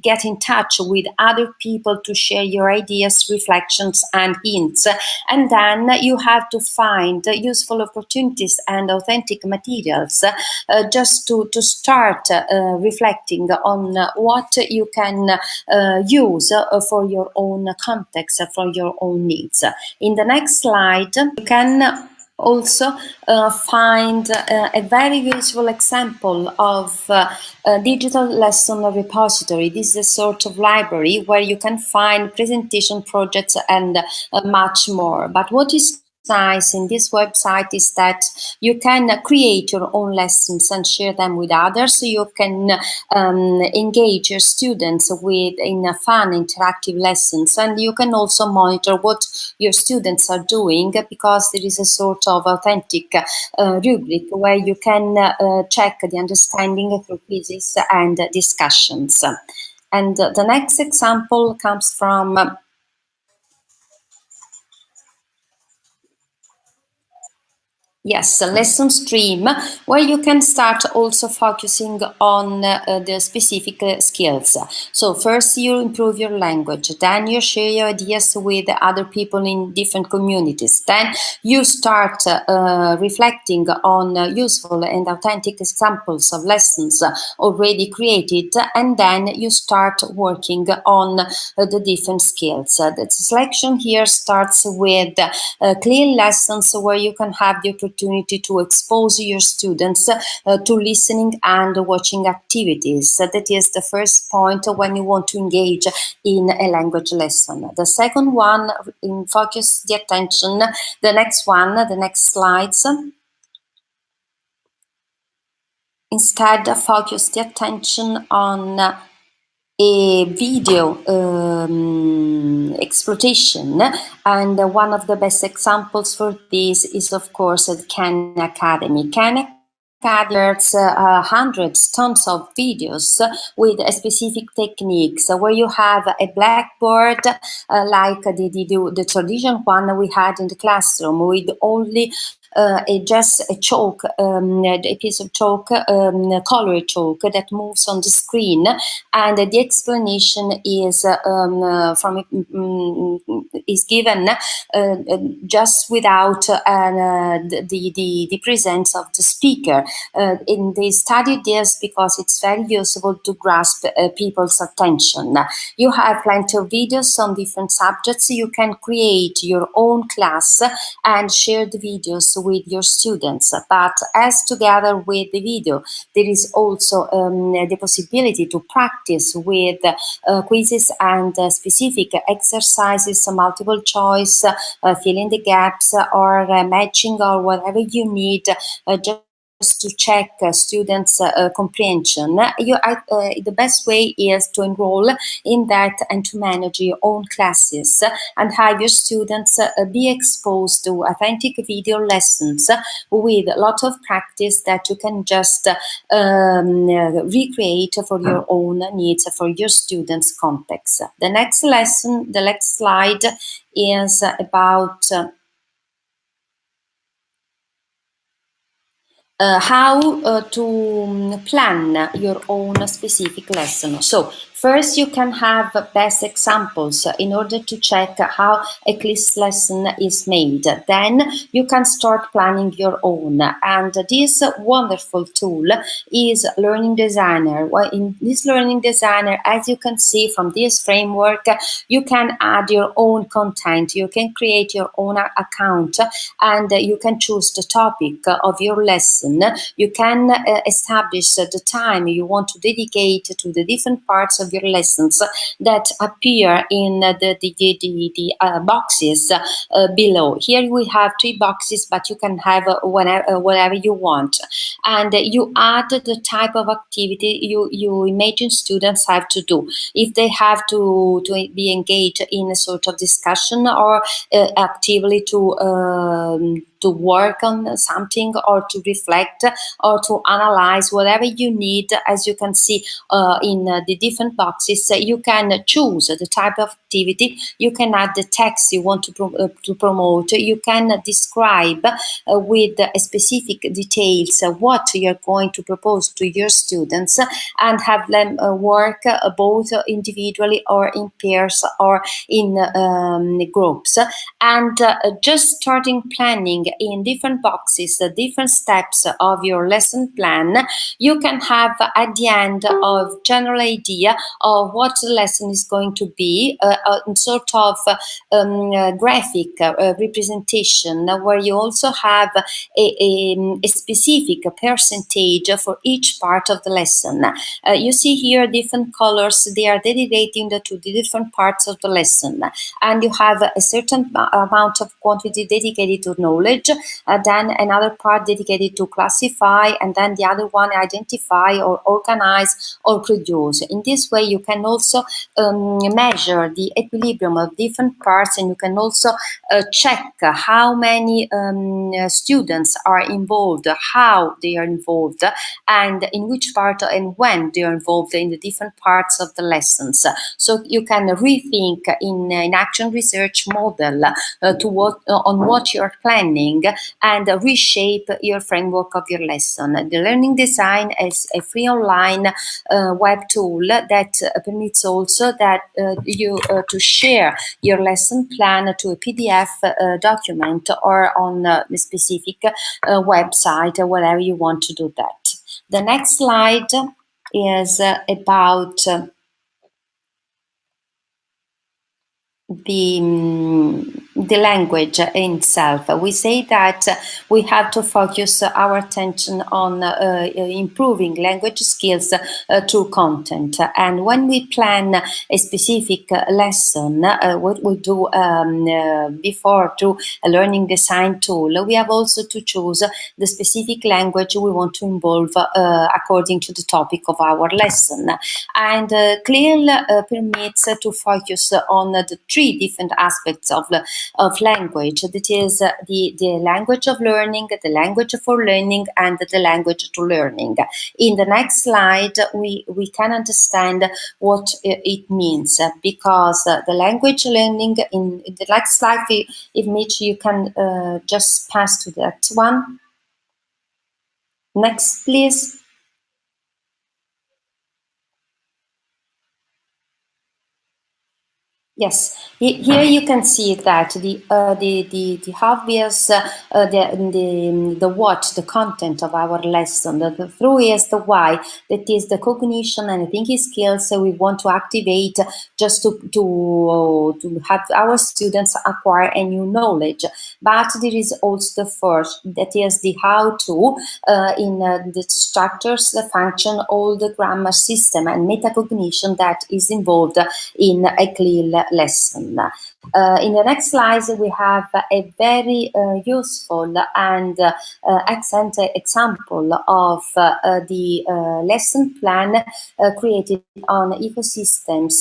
get in touch with other people to share your ideas, reflections, and hints. And then you have to find useful opportunities and authentic materials uh, just to, to start uh, reflecting on what you can uh, use for your own context, for your own needs. In the next slide, you can also uh, find uh, a very useful example of uh, a digital lesson repository. This is a sort of library where you can find presentation projects and uh, much more. But what is nice in this website is that you can create your own lessons and share them with others. You can um, engage your students with in fun interactive lessons and you can also monitor what your students are doing because there is a sort of authentic uh, rubric where you can uh, check the understanding through quizzes and discussions. And the next example comes from Yes, a lesson stream where you can start also focusing on uh, the specific uh, skills. So first you improve your language, then you share your ideas with other people in different communities. Then you start uh, reflecting on useful and authentic examples of lessons already created, and then you start working on uh, the different skills. the selection here starts with uh, CLIL lessons where you can have the opportunity opportunity to expose your students uh, to listening and watching activities. that is the first point when you want to engage in a language lesson. The second one, in focus the attention. The next one, the next slides instead focus the attention on a video um, exploitation and one of the best examples for this is of course the Khan Academy. Khan There's uh, hundreds, tons of videos with specific techniques where you have a blackboard uh, like the, the, the traditional one we had in the classroom with only uh, a, just a chalk, um, a piece of chalk, um, colored chalk that moves on the screen, and the explanation is um, uh, from um, is given uh, just without uh, the, the the presence of the speaker. Uh, in they studied this because it's very useful to grasp uh, people's attention. You have plenty of videos on different subjects. You can create your own class and share the videos with your students. But as together with the video, there is also um, the possibility to practice with uh, quizzes and uh, specific exercises, multiple choice, uh, filling the gaps or uh, matching or whatever you need. Uh, just to check uh, students' uh, comprehension, you, uh, the best way is to enroll in that and to manage your own classes and have your students uh, be exposed to authentic video lessons with a lot of practice that you can just um, recreate for your own needs, for your students' context. The next lesson, the next slide is about how uh, to um, plan your own specific lesson. So First, you can have best examples in order to check how a quiz lesson is made. Then you can start planning your own. And this wonderful tool is Learning Designer. In this Learning Designer, as you can see from this framework, you can add your own content. You can create your own account and you can choose the topic of your lesson. You can uh, establish the time you want to dedicate to the different parts of your lessons that appear in the, the, the, the uh, boxes uh, below. Here we have three boxes, but you can have whenever, whatever you want. And you add the type of activity you, you imagine students have to do. If they have to, to be engaged in a sort of discussion or uh, actively to um, to work on something or to reflect or to analyze whatever you need. As you can see uh, in uh, the different boxes uh, you can choose the type of activity. You can add the text you want to, pro uh, to promote. You can describe uh, with specific details uh, what you're going to propose to your students and have them work both individually or in pairs or in um, groups. And just starting planning in different boxes, the different steps of your lesson plan, you can have at the end of general idea of what the lesson is going to be, uh, a sort of um, uh, graphic uh, representation where you also have a, a, a, specific percentage for each part of the lesson. Uh, you see here different colors, they are dedicating to the different parts of the lesson. And you have a certain amount of quantity dedicated to knowledge uh, then another part dedicated to classify, and then the other one identify or organize or produce. In this way, you can also um, measure the equilibrium of different parts and you can also uh, check how many um, students are involved, how they are involved, and in which part and when they are involved in the different parts of the lessons. So you can rethink in an action research model uh, to what, uh, on what you're planning and reshape your framework of your lesson. The learning design is a free online uh, web tool that permits also that uh, you uh, to share your lesson plan to a PDF uh, document or on a specific website, or wherever you want to do that. The next slide is about the um, the language itself. We say that we have to focus our attention on uh, improving language skills uh, through content. And when we plan a specific lesson, uh, what we do um, uh, before through a learning design tool, we have also to choose the specific language we want to involve uh, according to the topic of our lesson. And uh, CLIL permits to focus on the three different aspects of of language. That is uh, the, the language of learning, the language for learning, and the language to learning. In the next slide, we, we can understand what it means because uh, the language learning in, in the next slide, if Mitch, you can uh, just pass to that one. Next, please. Yes, here you can see that the uh, the, the the obvious uh, the the the what the content of our lesson. The, the through is the why. That is the cognition and thinking skills we want to activate just to to to have our students acquire a new knowledge. But there is also the first that is the how to uh, in uh, the structures, the function, all the grammar system and metacognition that is involved in a CLIL lesson. Uh, in the next slides, we have a very uh, useful and uh, excellent example of uh, the uh, lesson plan uh, created on ecosystems,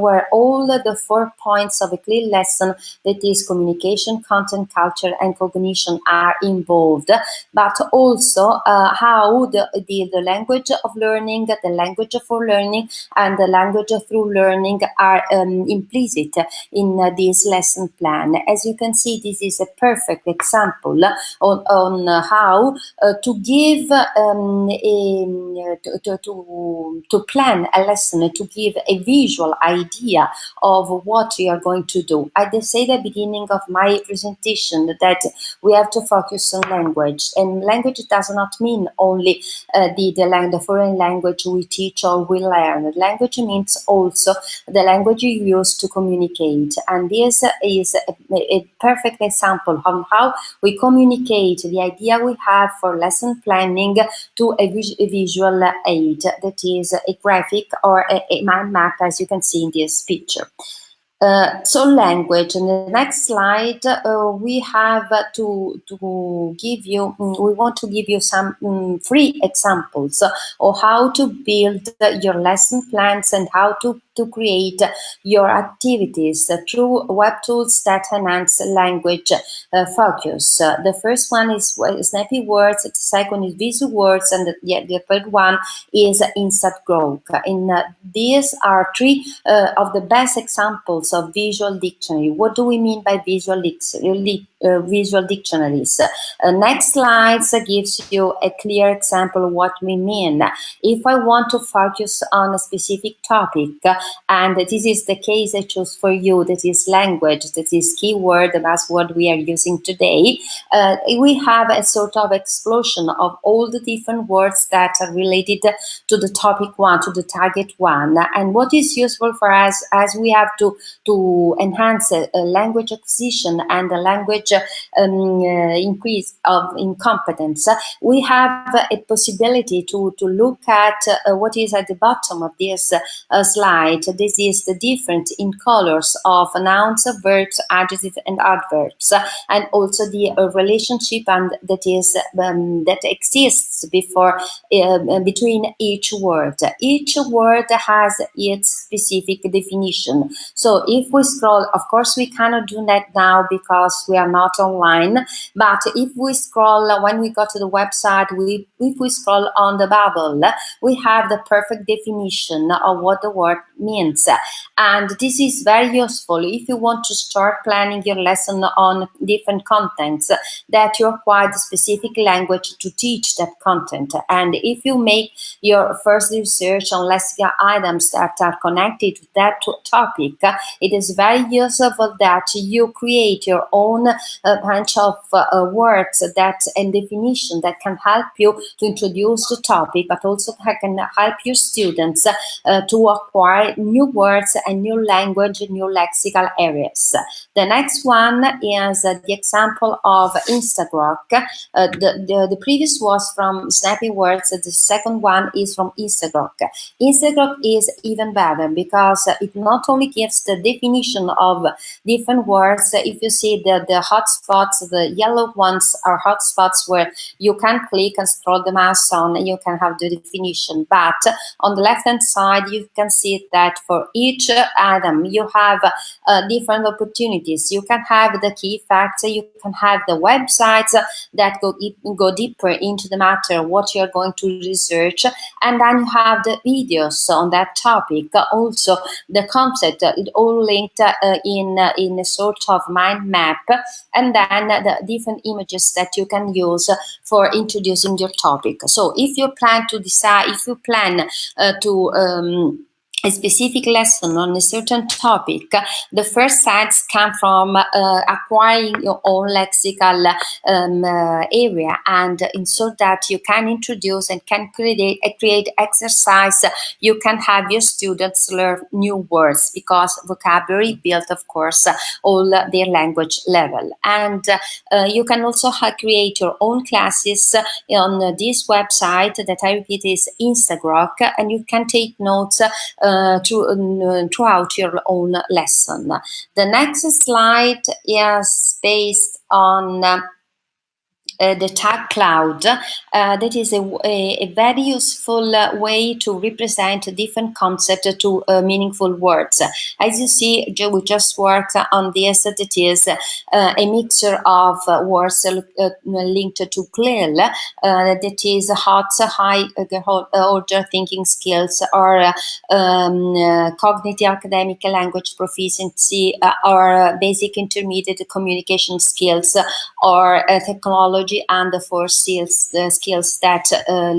where all the four points of a CLIL lesson, that is communication, content, culture, and cognition are involved, but also how the, the, the language of learning, the language for learning, and the language through learning are um, implicit in this lesson plan. As you can see, this is a perfect example on, on how uh, to give um, a, to, to, to plan a lesson, to give a visual idea of what you are going to do. I did say at the beginning of my presentation that we have to focus on language and language does not mean only uh, the, the, the foreign language we teach or we learn. Language means also the language you use to communicate and this is a, a perfect example of how we communicate the idea we have for lesson planning to a, vis a visual aid that is a graphic or a, a mind map as you can see in this picture. Uh, so language, in the next slide, uh, we have to, to give you, mm, we want to give you some um, free examples of how to build your lesson plans and how to to create your activities through web tools that enhance language uh, focus. Uh, the first one is Snappy Words, the second is Visuwords, and the, yeah, the third one is Instant Grok. In uh, these are three of the best examples of visual dictionary. What do we mean by visual dictionary? Uh, visual dictionaries. Uh, next slide gives you a clear example of what we mean. If I want to focus on a specific topic, and this is the case I chose for you, that is language, that is keyword, that's what we are using today, uh, we have a sort of explosion of all the different words that are related to the topic one, to the target one. And what is useful for us as we have to, to enhance language acquisition and a language um, uh, increase of incompetence, we have a possibility to, to look at uh, what is at the bottom of this uh, slide. This is the difference in colors of nouns, verbs, adjectives, and adverbs, and also the relationship and that is um, that exists before uh, between each word. Each word has its specific definition. So if we scroll, of course, we cannot do that now because we are not online. But if we scroll, when we go to the website, we if we scroll on the bubble, we have the perfect definition of what the word means. And this is very useful if you want to start planning your lesson on different contents that you acquire the specific language to teach that content. And if you make your first research on lexical items that are connected to that topic, it is very useful that you create your own uh, bunch of uh, words that and definition that can help you to introduce the topic, but also can help your students uh, to acquire new words and new language, new lexical areas. The next one is uh, the example of Instagrok. Uh, the, the, the, previous was from Snappy Words, the second one is from Instagrok. Instagrok is even better because it not only gives the definition of different words, if you see the, the hotspots, the yellow ones are hotspots where you can click and scroll the mouse on and you can have the definition. But on the left hand side, you can see that for each item, you have uh, different opportunities. You can have the key facts, you can have the websites that go, go deeper into the matter, what you're going to research, and then you have the videos on that topic. Also, the concept, it all linked uh, in, uh, in a sort of mind map, and then the different images that you can use for introducing your topic. So if you plan to decide, if you plan uh, to um, a specific lesson on a certain topic, the first sites come from uh, acquiring your own lexical um, uh, area and in so that you can introduce and can create, uh, create exercise, you can have your students learn new words because vocabulary built, of course, all their language level. And uh, you can also create your own classes on this website that I repeat is Instagrok and you can take notes uh, to, uh, throughout your own lesson. The next slide is based on uh, the tag cloud. Uh, that is a, a, a very useful uh, way to represent different concepts to uh, meaningful words. As you see, we just worked on this, that is uh, a mixture of words linked to CLIL, that is hot, high order thinking skills, or um, cognitive academic language proficiency, or basic intermediate communication skills, or technology technology and the four skills, skills that uh,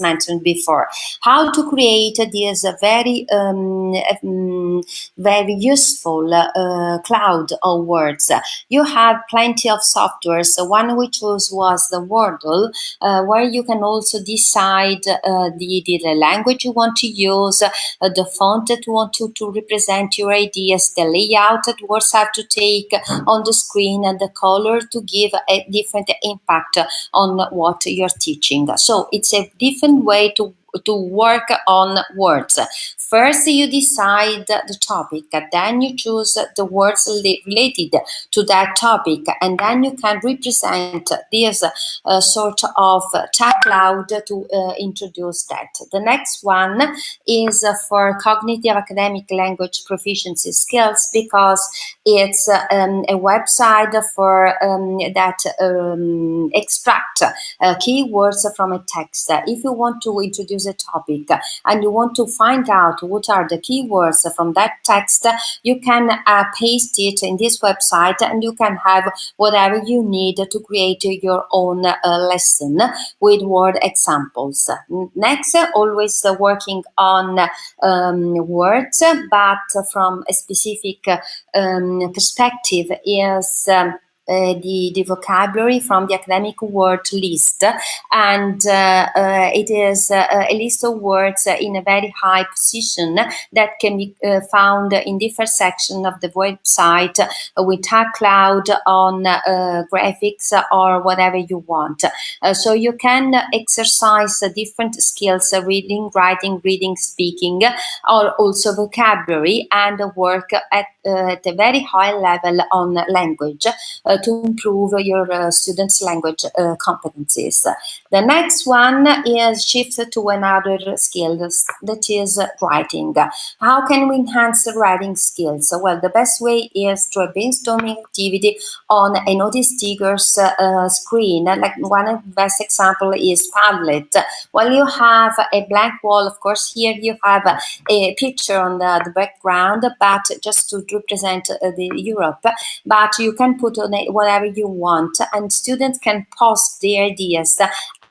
mentioned before. How to create this very, um, um, very useful uh, cloud of words. You have plenty of software. So one we chose was the Wordle, uh, where you can also decide uh, the, the language you want to use, uh, the font that you want to, to represent your ideas, the layout that words have to take on the screen, and the color to give a different impact on what you're teaching. So it's a different way to to work on words. First, you decide the topic, then you choose the words related to that topic, and then you can represent this uh, sort of tag cloud to uh, introduce that. The next one is for cognitive academic language proficiency skills because it's um, a website for um, that um, extract uh, keywords from a text. If you want to introduce a topic and you want to find out what are the keywords from that text, you can uh, paste it in this website and you can have whatever you need to create your own uh, lesson with word examples. Next, always working on um, words, but from a specific um, perspective is um, Eh, the, the vocabulary from the academic word list and uh, uh, it is uh, a list of words in a very high position that can be found in different sections of the website with tag cloud on graphics or whatever you want. so you can exercise different skills, reading, writing, reading, speaking, or also vocabulary and work at, at a very high level on language uh, to improve your uh, students' language uh, competencies. The next one is shift to another skill that is writing. How can we enhance the writing skills? Well, the best way is through a brainstorming activity on a notice uh, screen. Like one of the best example is Padlet. While you have a blank wall, of course, here you have a picture on the, the background, but just to represent the Europe, but you can put on it whatever you want and students can post their ideas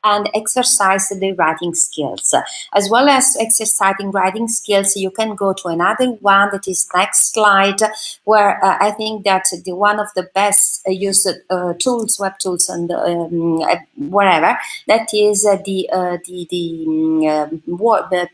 and exercise the writing skills. As well as exercising writing skills, you can go to another one that is next slide, where uh, I think that the one of the best uh, used uh, tools, web tools, and um, uh, whatever, that is uh, the uh, the the um, the,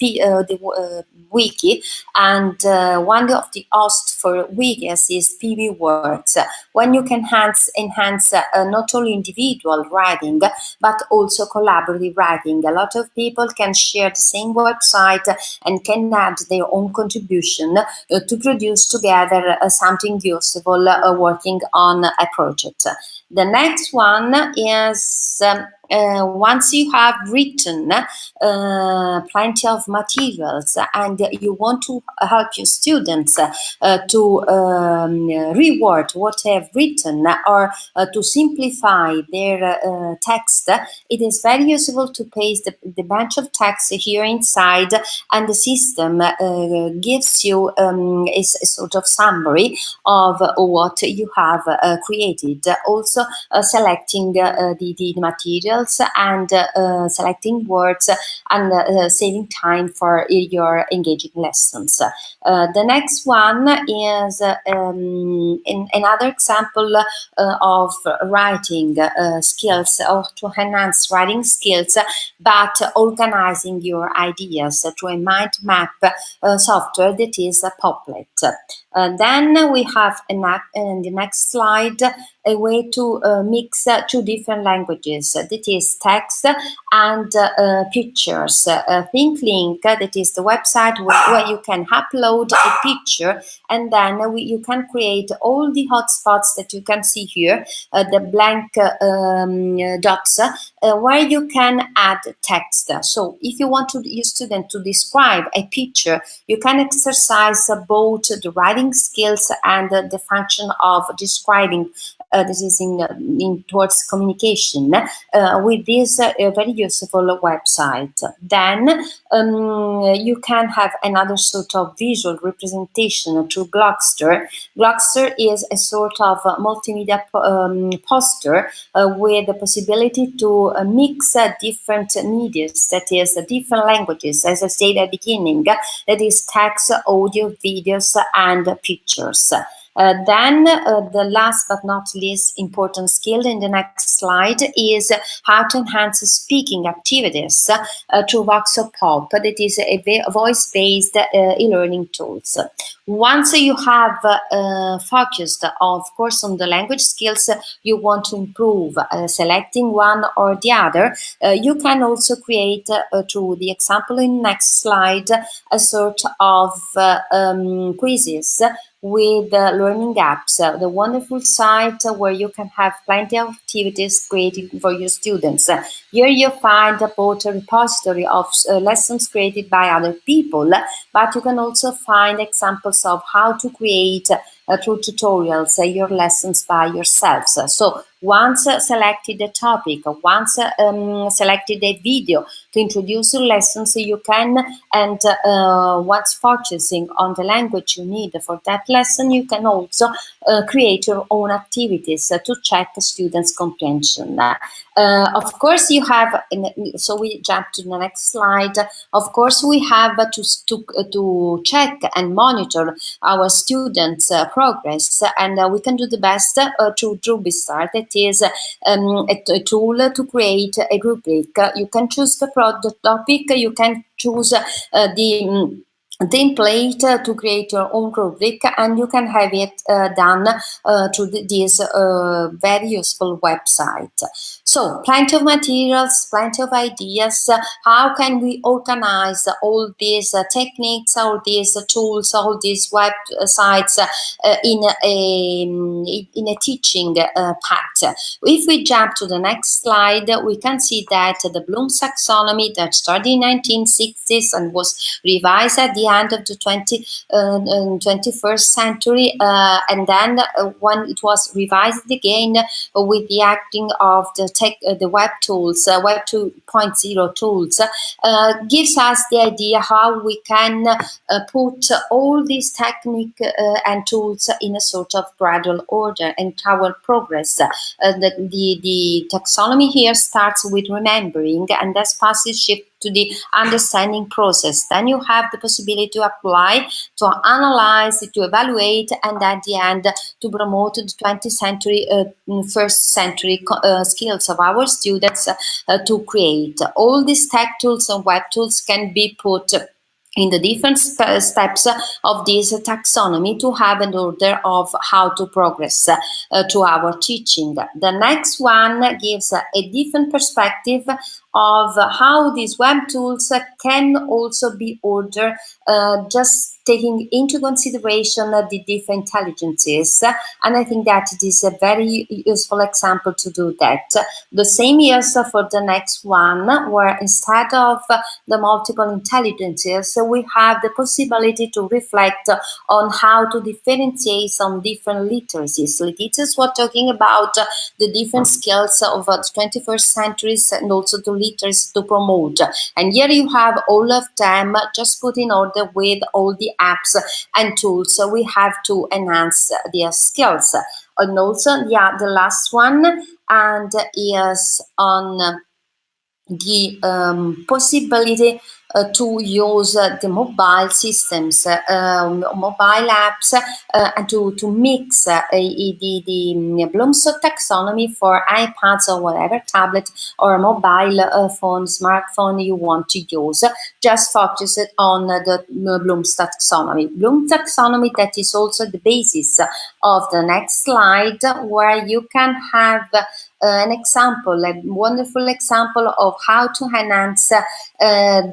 the wiki, and one of the hosts for wikis is PBWorks, when you can enhance enhance not only individual writing but also collaborative writing. A lot of people can share the same website and can add their own contribution uh, to produce together uh, something useful uh, working on a project. The next one is um, uh, once you have written uh, plenty of materials and you want to help your students uh, to um, reword what they have written or uh, to simplify their uh, text, it is very useful to paste the, the bunch of text here inside and the system uh, gives you um, a, a, sort of summary of what you have created. Also selecting the, the materials and uh, selecting words and uh, saving time for your engaging lessons. Uh, the next one is um, in another example of writing skills or to enhance writing skills, but organizing your ideas through a mind map software that is a Popplet. Uh, then we have in the next slide a way to uh, mix uh, two different languages. That is text and uh, pictures. Uh, ThingLink, that is the website where, where, you can upload a picture and then we, you can create all the hotspots that you can see here, uh, the blank um, dots, where you can add text. So if you want to, your student to describe a picture, you can exercise both the writing skills and the function of describing uh, this is in, in towards communication uh, with this uh, very useful website. Then um, you can have another sort of visual representation through Glogster. Glogster is a sort of multimedia um, poster uh, with the possibility to uh, mix uh, different media, that is different languages, as I said at the beginning, that is text, audio, videos, and pictures. Uh, then uh, the last but not least important skill in the next slide is how to enhance speaking activities uh, through Voxopop. That is a voice-based uh, e-learning tools. Once you have uh, focused, of course, on the language skills you want to improve, uh, selecting one or the other, you can also create, through the example in next slide, a sort of um, quizzes with uh, learning apps, uh, the wonderful site where you can have plenty of activities created for your students. Uh, here you find both a repository of uh, lessons created by other people, but you can also find examples of how to create uh, through tutorials uh, your lessons by yourselves. So once selected a topic, once um, selected a video to introduce your lessons, you can, and uh, once focusing on the language you need for that lesson, you can also create your own activities to check students' comprehension. Uh, of course, you have, so we jump to the next slide. Of course, we have to, to, to check and monitor our students' uh, progress, and uh, we can do the best uh, through RubiStar. That is um, a, a, tool to create a rubric. You can choose the, the topic, you can choose uh, the um, template uh, to create your own rubric and you can have it uh, done uh, through this uh, very useful website. So plenty of materials, plenty of ideas. How can we organize all these uh, techniques, all these tools, all these websites uh, in, a, in a teaching path? If we jump to the next slide, we can see that the Bloom's taxonomy that started in 1960s and was revised at the end of the 20, uh, 21st um, century. Uh, and then uh, when it was revised again with the acting of the tech, uh, the web tools, uh, Web 2.0 tools, uh, gives us the idea how we can put all these technique and tools in a sort of gradual order and our progress. the, the, the taxonomy here starts with remembering and that's passes shift to the understanding process. Then you have the possibility to apply, to analyze, to evaluate, and at the end to promote the 20th century, uh, first century uh, skills of our students uh, to create. All these tech tools and web tools can be put in the different steps of this taxonomy to have an order of how to progress uh, to our teaching. The next one gives a different perspective of how these web tools can also be ordered uh, just taking into consideration the different intelligences. And I think that it is a very useful example to do that. The same is for the next one, where instead of the multiple intelligences, we have the possibility to reflect on how to differentiate some different literacies. Literacies, we're talking about the different skills of the 21st centuries and also the to promote. And here you have all of them just put in order with all the apps and tools so we have to enhance their skills and also yeah the last one and is on the um, possibility to use uh, the mobile systems, uh, um, mobile apps, and to, to mix the, the Bloom's taxonomy for iPads or whatever tablet or mobile phone, smartphone you want to use. Just focus it on the Bloom's taxonomy. Bloom's taxonomy that is also the basis of the next slide where you can have uh, an example, a wonderful example of how to enhance uh,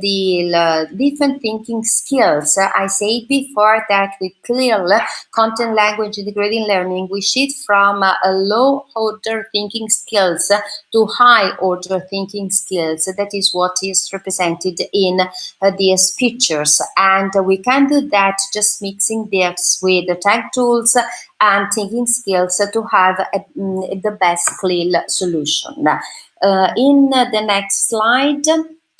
the uh, different thinking skills. I said before that with CLIL, content language integrated learning, we shift from a low order thinking skills to high order thinking skills. That is what is represented in these pictures. And we can do that just mixing this with the tag tools and thinking skills to have a, mm, the best CLIL solution. Uh, in the next slide,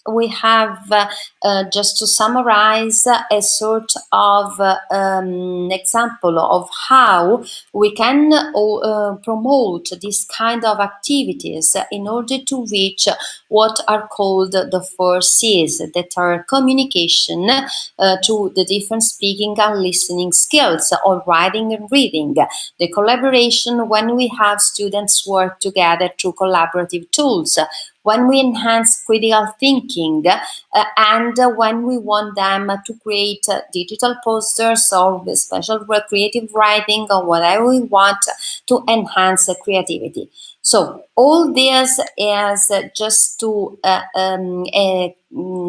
we have, uh, uh, just to summarize, a sort of uh, um, example of how we can uh, promote this kind of activities in order to reach what are called the four C's that are communication uh, to the different speaking and listening skills or writing and reading. The collaboration when we have students work together through collaborative tools when we enhance critical thinking uh, and when we want them to create uh, digital posters or special creative writing or whatever we want to enhance creativity. So all this is just to uh, um, uh,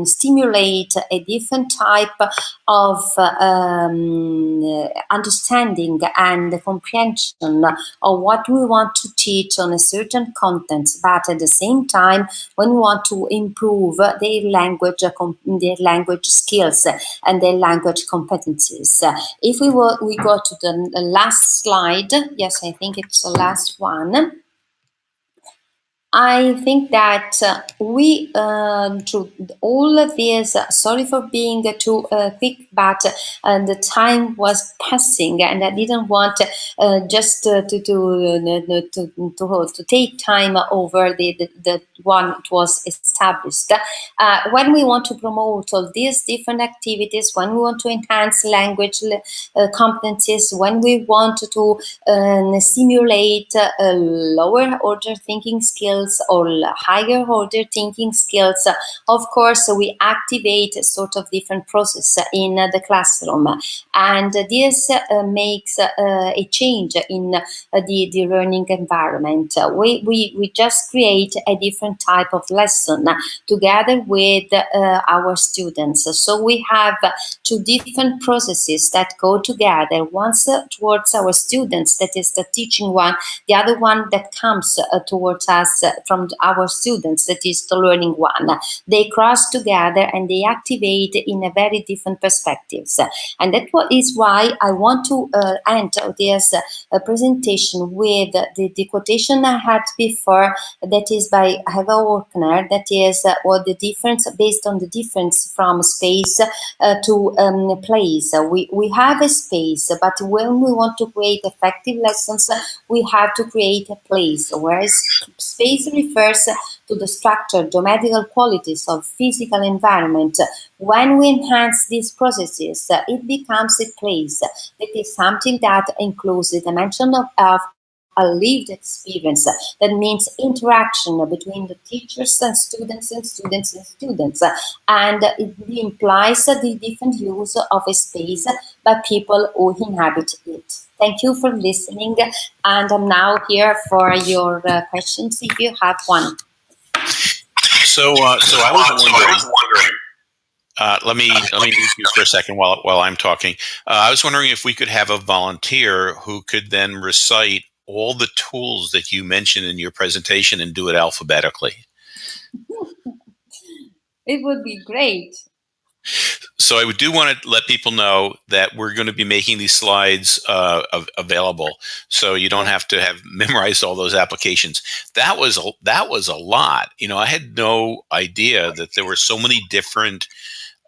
stimulate a different type of um, understanding and comprehension of what we want to teach on a certain content, but at the same time, when we want to improve their language, their language skills and their language competencies. If we, were, we go to the last slide, yes, I think it's the last one. I think that uh, we, through all of this, uh, sorry for being too uh, quick, but uh, the time was passing, and I didn't want uh, just to to, to, to, to take time over the, the, the one it was established. when we want to promote all these different activities, when we want to enhance language competencies, when we want to simulate lower order thinking skills skills or higher order thinking skills, of course, we activate a sort of different process in the classroom. And this uh, makes uh, a change in the, the learning environment. We, we, we just create a different type of lesson together with uh, our students. So we have two different processes that go together. Once towards our students, that is the teaching one, the other one that comes towards us from our students, that is the learning one. They cross together and they activate in a very different perspectives. And that is why I want to uh, end this uh, presentation with the, the, quotation I had before, that is by Eva Orkner, that is uh, what the difference, based on the difference from space uh, to um, place. We, we have a space, but when we want to create effective lessons, we have to create a place, whereas space this refers to the structure, geometrical qualities of physical environment. When we enhance these processes, it becomes a place. It is something that includes the dimension of, of a lived experience. That means interaction between the teachers and students and students and students. And it implies the different use of a space by people who inhabit it. Thank you for listening. And I'm now here for your uh, questions if you have one. So, uh, so I was wondering. Uh, let me let me mute you for a second while while I'm talking. Uh, I was wondering if we could have a volunteer who could then recite all the tools that you mentioned in your presentation and do it alphabetically. it would be great. So I do want to let people know that we're going to be making these slides uh, available, so you don't have to have memorized all those applications. That was a, that was a lot. You know, I had no idea that there were so many different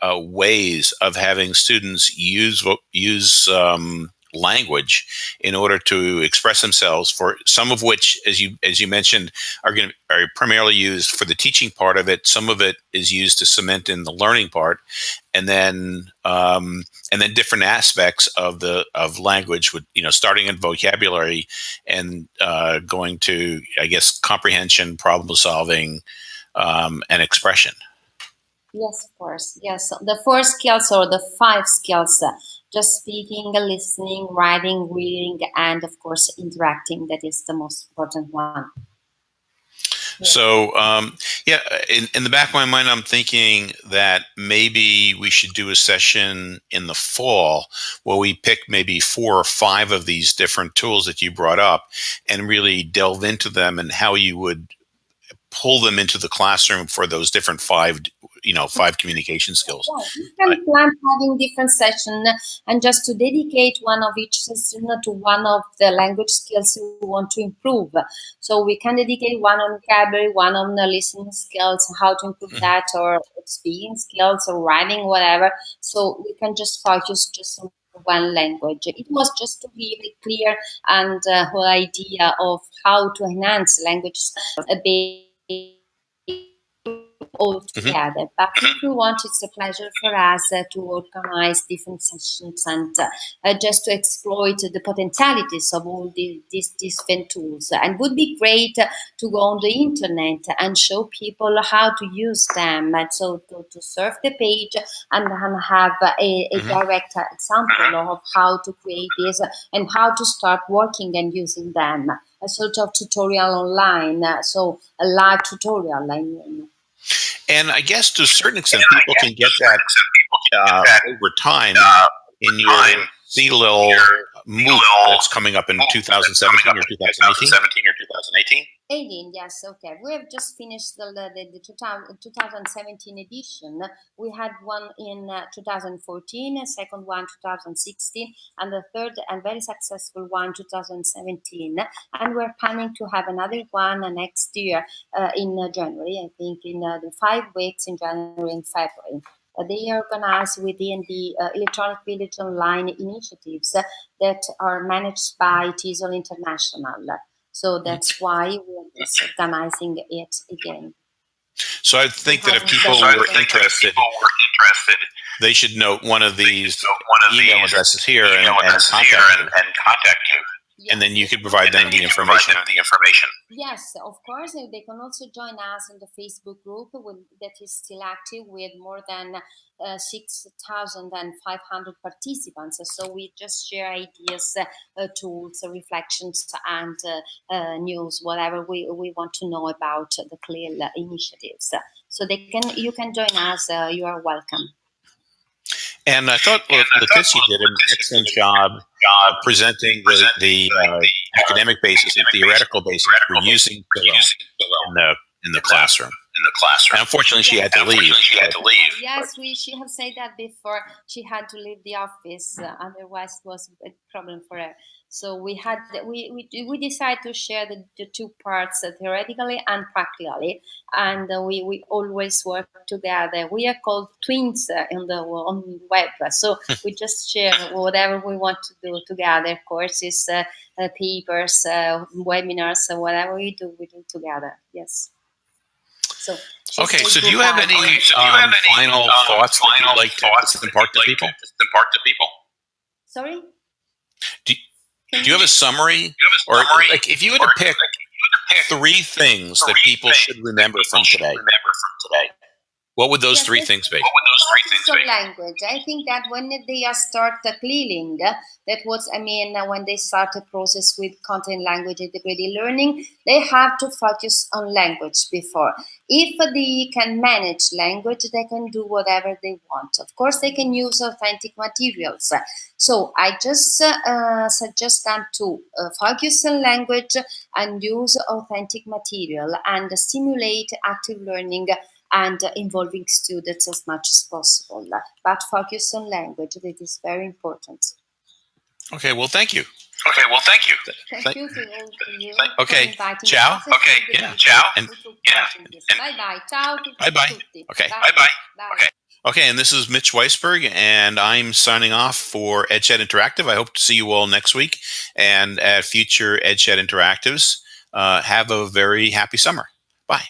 uh, ways of having students use use um, language in order to express themselves for some of which as you as you mentioned are going are primarily used for the teaching part of it. Some of it is used to cement in the learning part. And then um, and then different aspects of the of language with you know starting in vocabulary and uh, going to i guess comprehension problem solving um, and expression. Yes of course. Yes. The four skills or the five skills just speaking, listening, writing, reading, and of course, interacting. That is the most important one. So, um, yeah, in, in the back of my mind, I'm thinking that maybe we should do a session in the fall where we pick maybe four or five of these different tools that you brought up and really delve into them and how you would pull them into the classroom for those different five you know five communication skills yeah, you can plan having different sessions and just to dedicate one of each session to one of the language skills you want to improve so we can dedicate one on vocabulary one on the listening skills how to improve mm -hmm. that or speaking skills or writing whatever so we can just focus just on one language. It was just to give a clear and uh, whole idea of how to enhance language a bit all mm-hmm. together. Mm -hmm. But if you want, it's a pleasure for us uh, to organize different sessions and uh, uh, just to exploit the potentialities of all the, these different tools. And would be great to go on the internet and show people how to use them. And so to, to surf the page and, and have a, a mm -hmm. direct example of how to create this and how to start working and using them. A sort of tutorial online, so a live tutorial, I mean. And I guess to a certain extent, people can get that uh, over time uh, in your CLIL MOOC that's coming up in 2017 or 2018. 2017 or 2018. 18, yes, okay. We have just finished the, the, the 2000, 2017 edition. We had one in uh, 2014, a second one 2016, and the third and very successful one 2017. And we're planning to have another one next year uh, in uh, January, I think in uh, the five weeks in January and February. Uh, they are organized within the uh, Electronic Village Online initiatives that are managed by TESOL International. So that's why we're organizing it again. So I think that if people were interested, they should note one of these email addresses here and, and contact you. And then you could provide them the information. Them the information. Yes, of course. and They can also join us in the Facebook group with, that is still active with more than uh, 6,500 participants. So we just share ideas, uh, tools, reflections, and uh, uh, news, whatever we, we want to know about the CLIL initiatives. So they can you can join us. Uh, you are welcome. And I thought well, Letizia did an excellent job uh, presenting the, the uh, academic basis and theoretical basis for using Pillow in the in the classroom. In the classroom. And unfortunately, she had to leave. She had to leave. Yes, we she have said that before. She had to leave the office, uh, otherwise it was a problem for her. So we had we we, we decided to share the, the two parts uh, theoretically and practically, and uh, we we always work together. We are called twins uh, in the on web, so we just share whatever we want to do together. Courses, uh, uh, papers, uh, webinars, uh, whatever we do, we do together. Yes. So Okay, so do you have any, Okay, so do you um, have any final um, thoughts that you'd final like to thoughts that impart to like people? impart to people? Sorry. Do, do you have a summary, Do you have or a summary? like if you had or to pick like, if you had to pick three things that people things should remember people from should today, remember from today, what would those Yes, three things be? what would those three things Some be? language. I think that when they start the cleaning, that was I mean uh, when they start the process with content language integrated learning, they have to focus on language before. If they can manage language, they can do whatever they want. Of course, they can use authentic materials. So I just uh, uh, suggest them to uh, focus on language and use authentic material and stimulate active learning and involving students as much as possible. But focus on language, that is very important. Okay, well, thank you. Okay, well, thank you. Thank Thank- you to all of you okay, for inviting ciao. Okay, yeah, ciao. And- Yeah, and- Bye bye. Ciao. tutti, Bye-bye. tutti. Okay. Bye. Bye-bye. Bye. Okay. Okay, and this is Mitch Weisberg, and I'm signing off for EdChat Interactive. I hope to see you all next week and at future EdChat Interactives. Uh, have a very happy summer. Bye.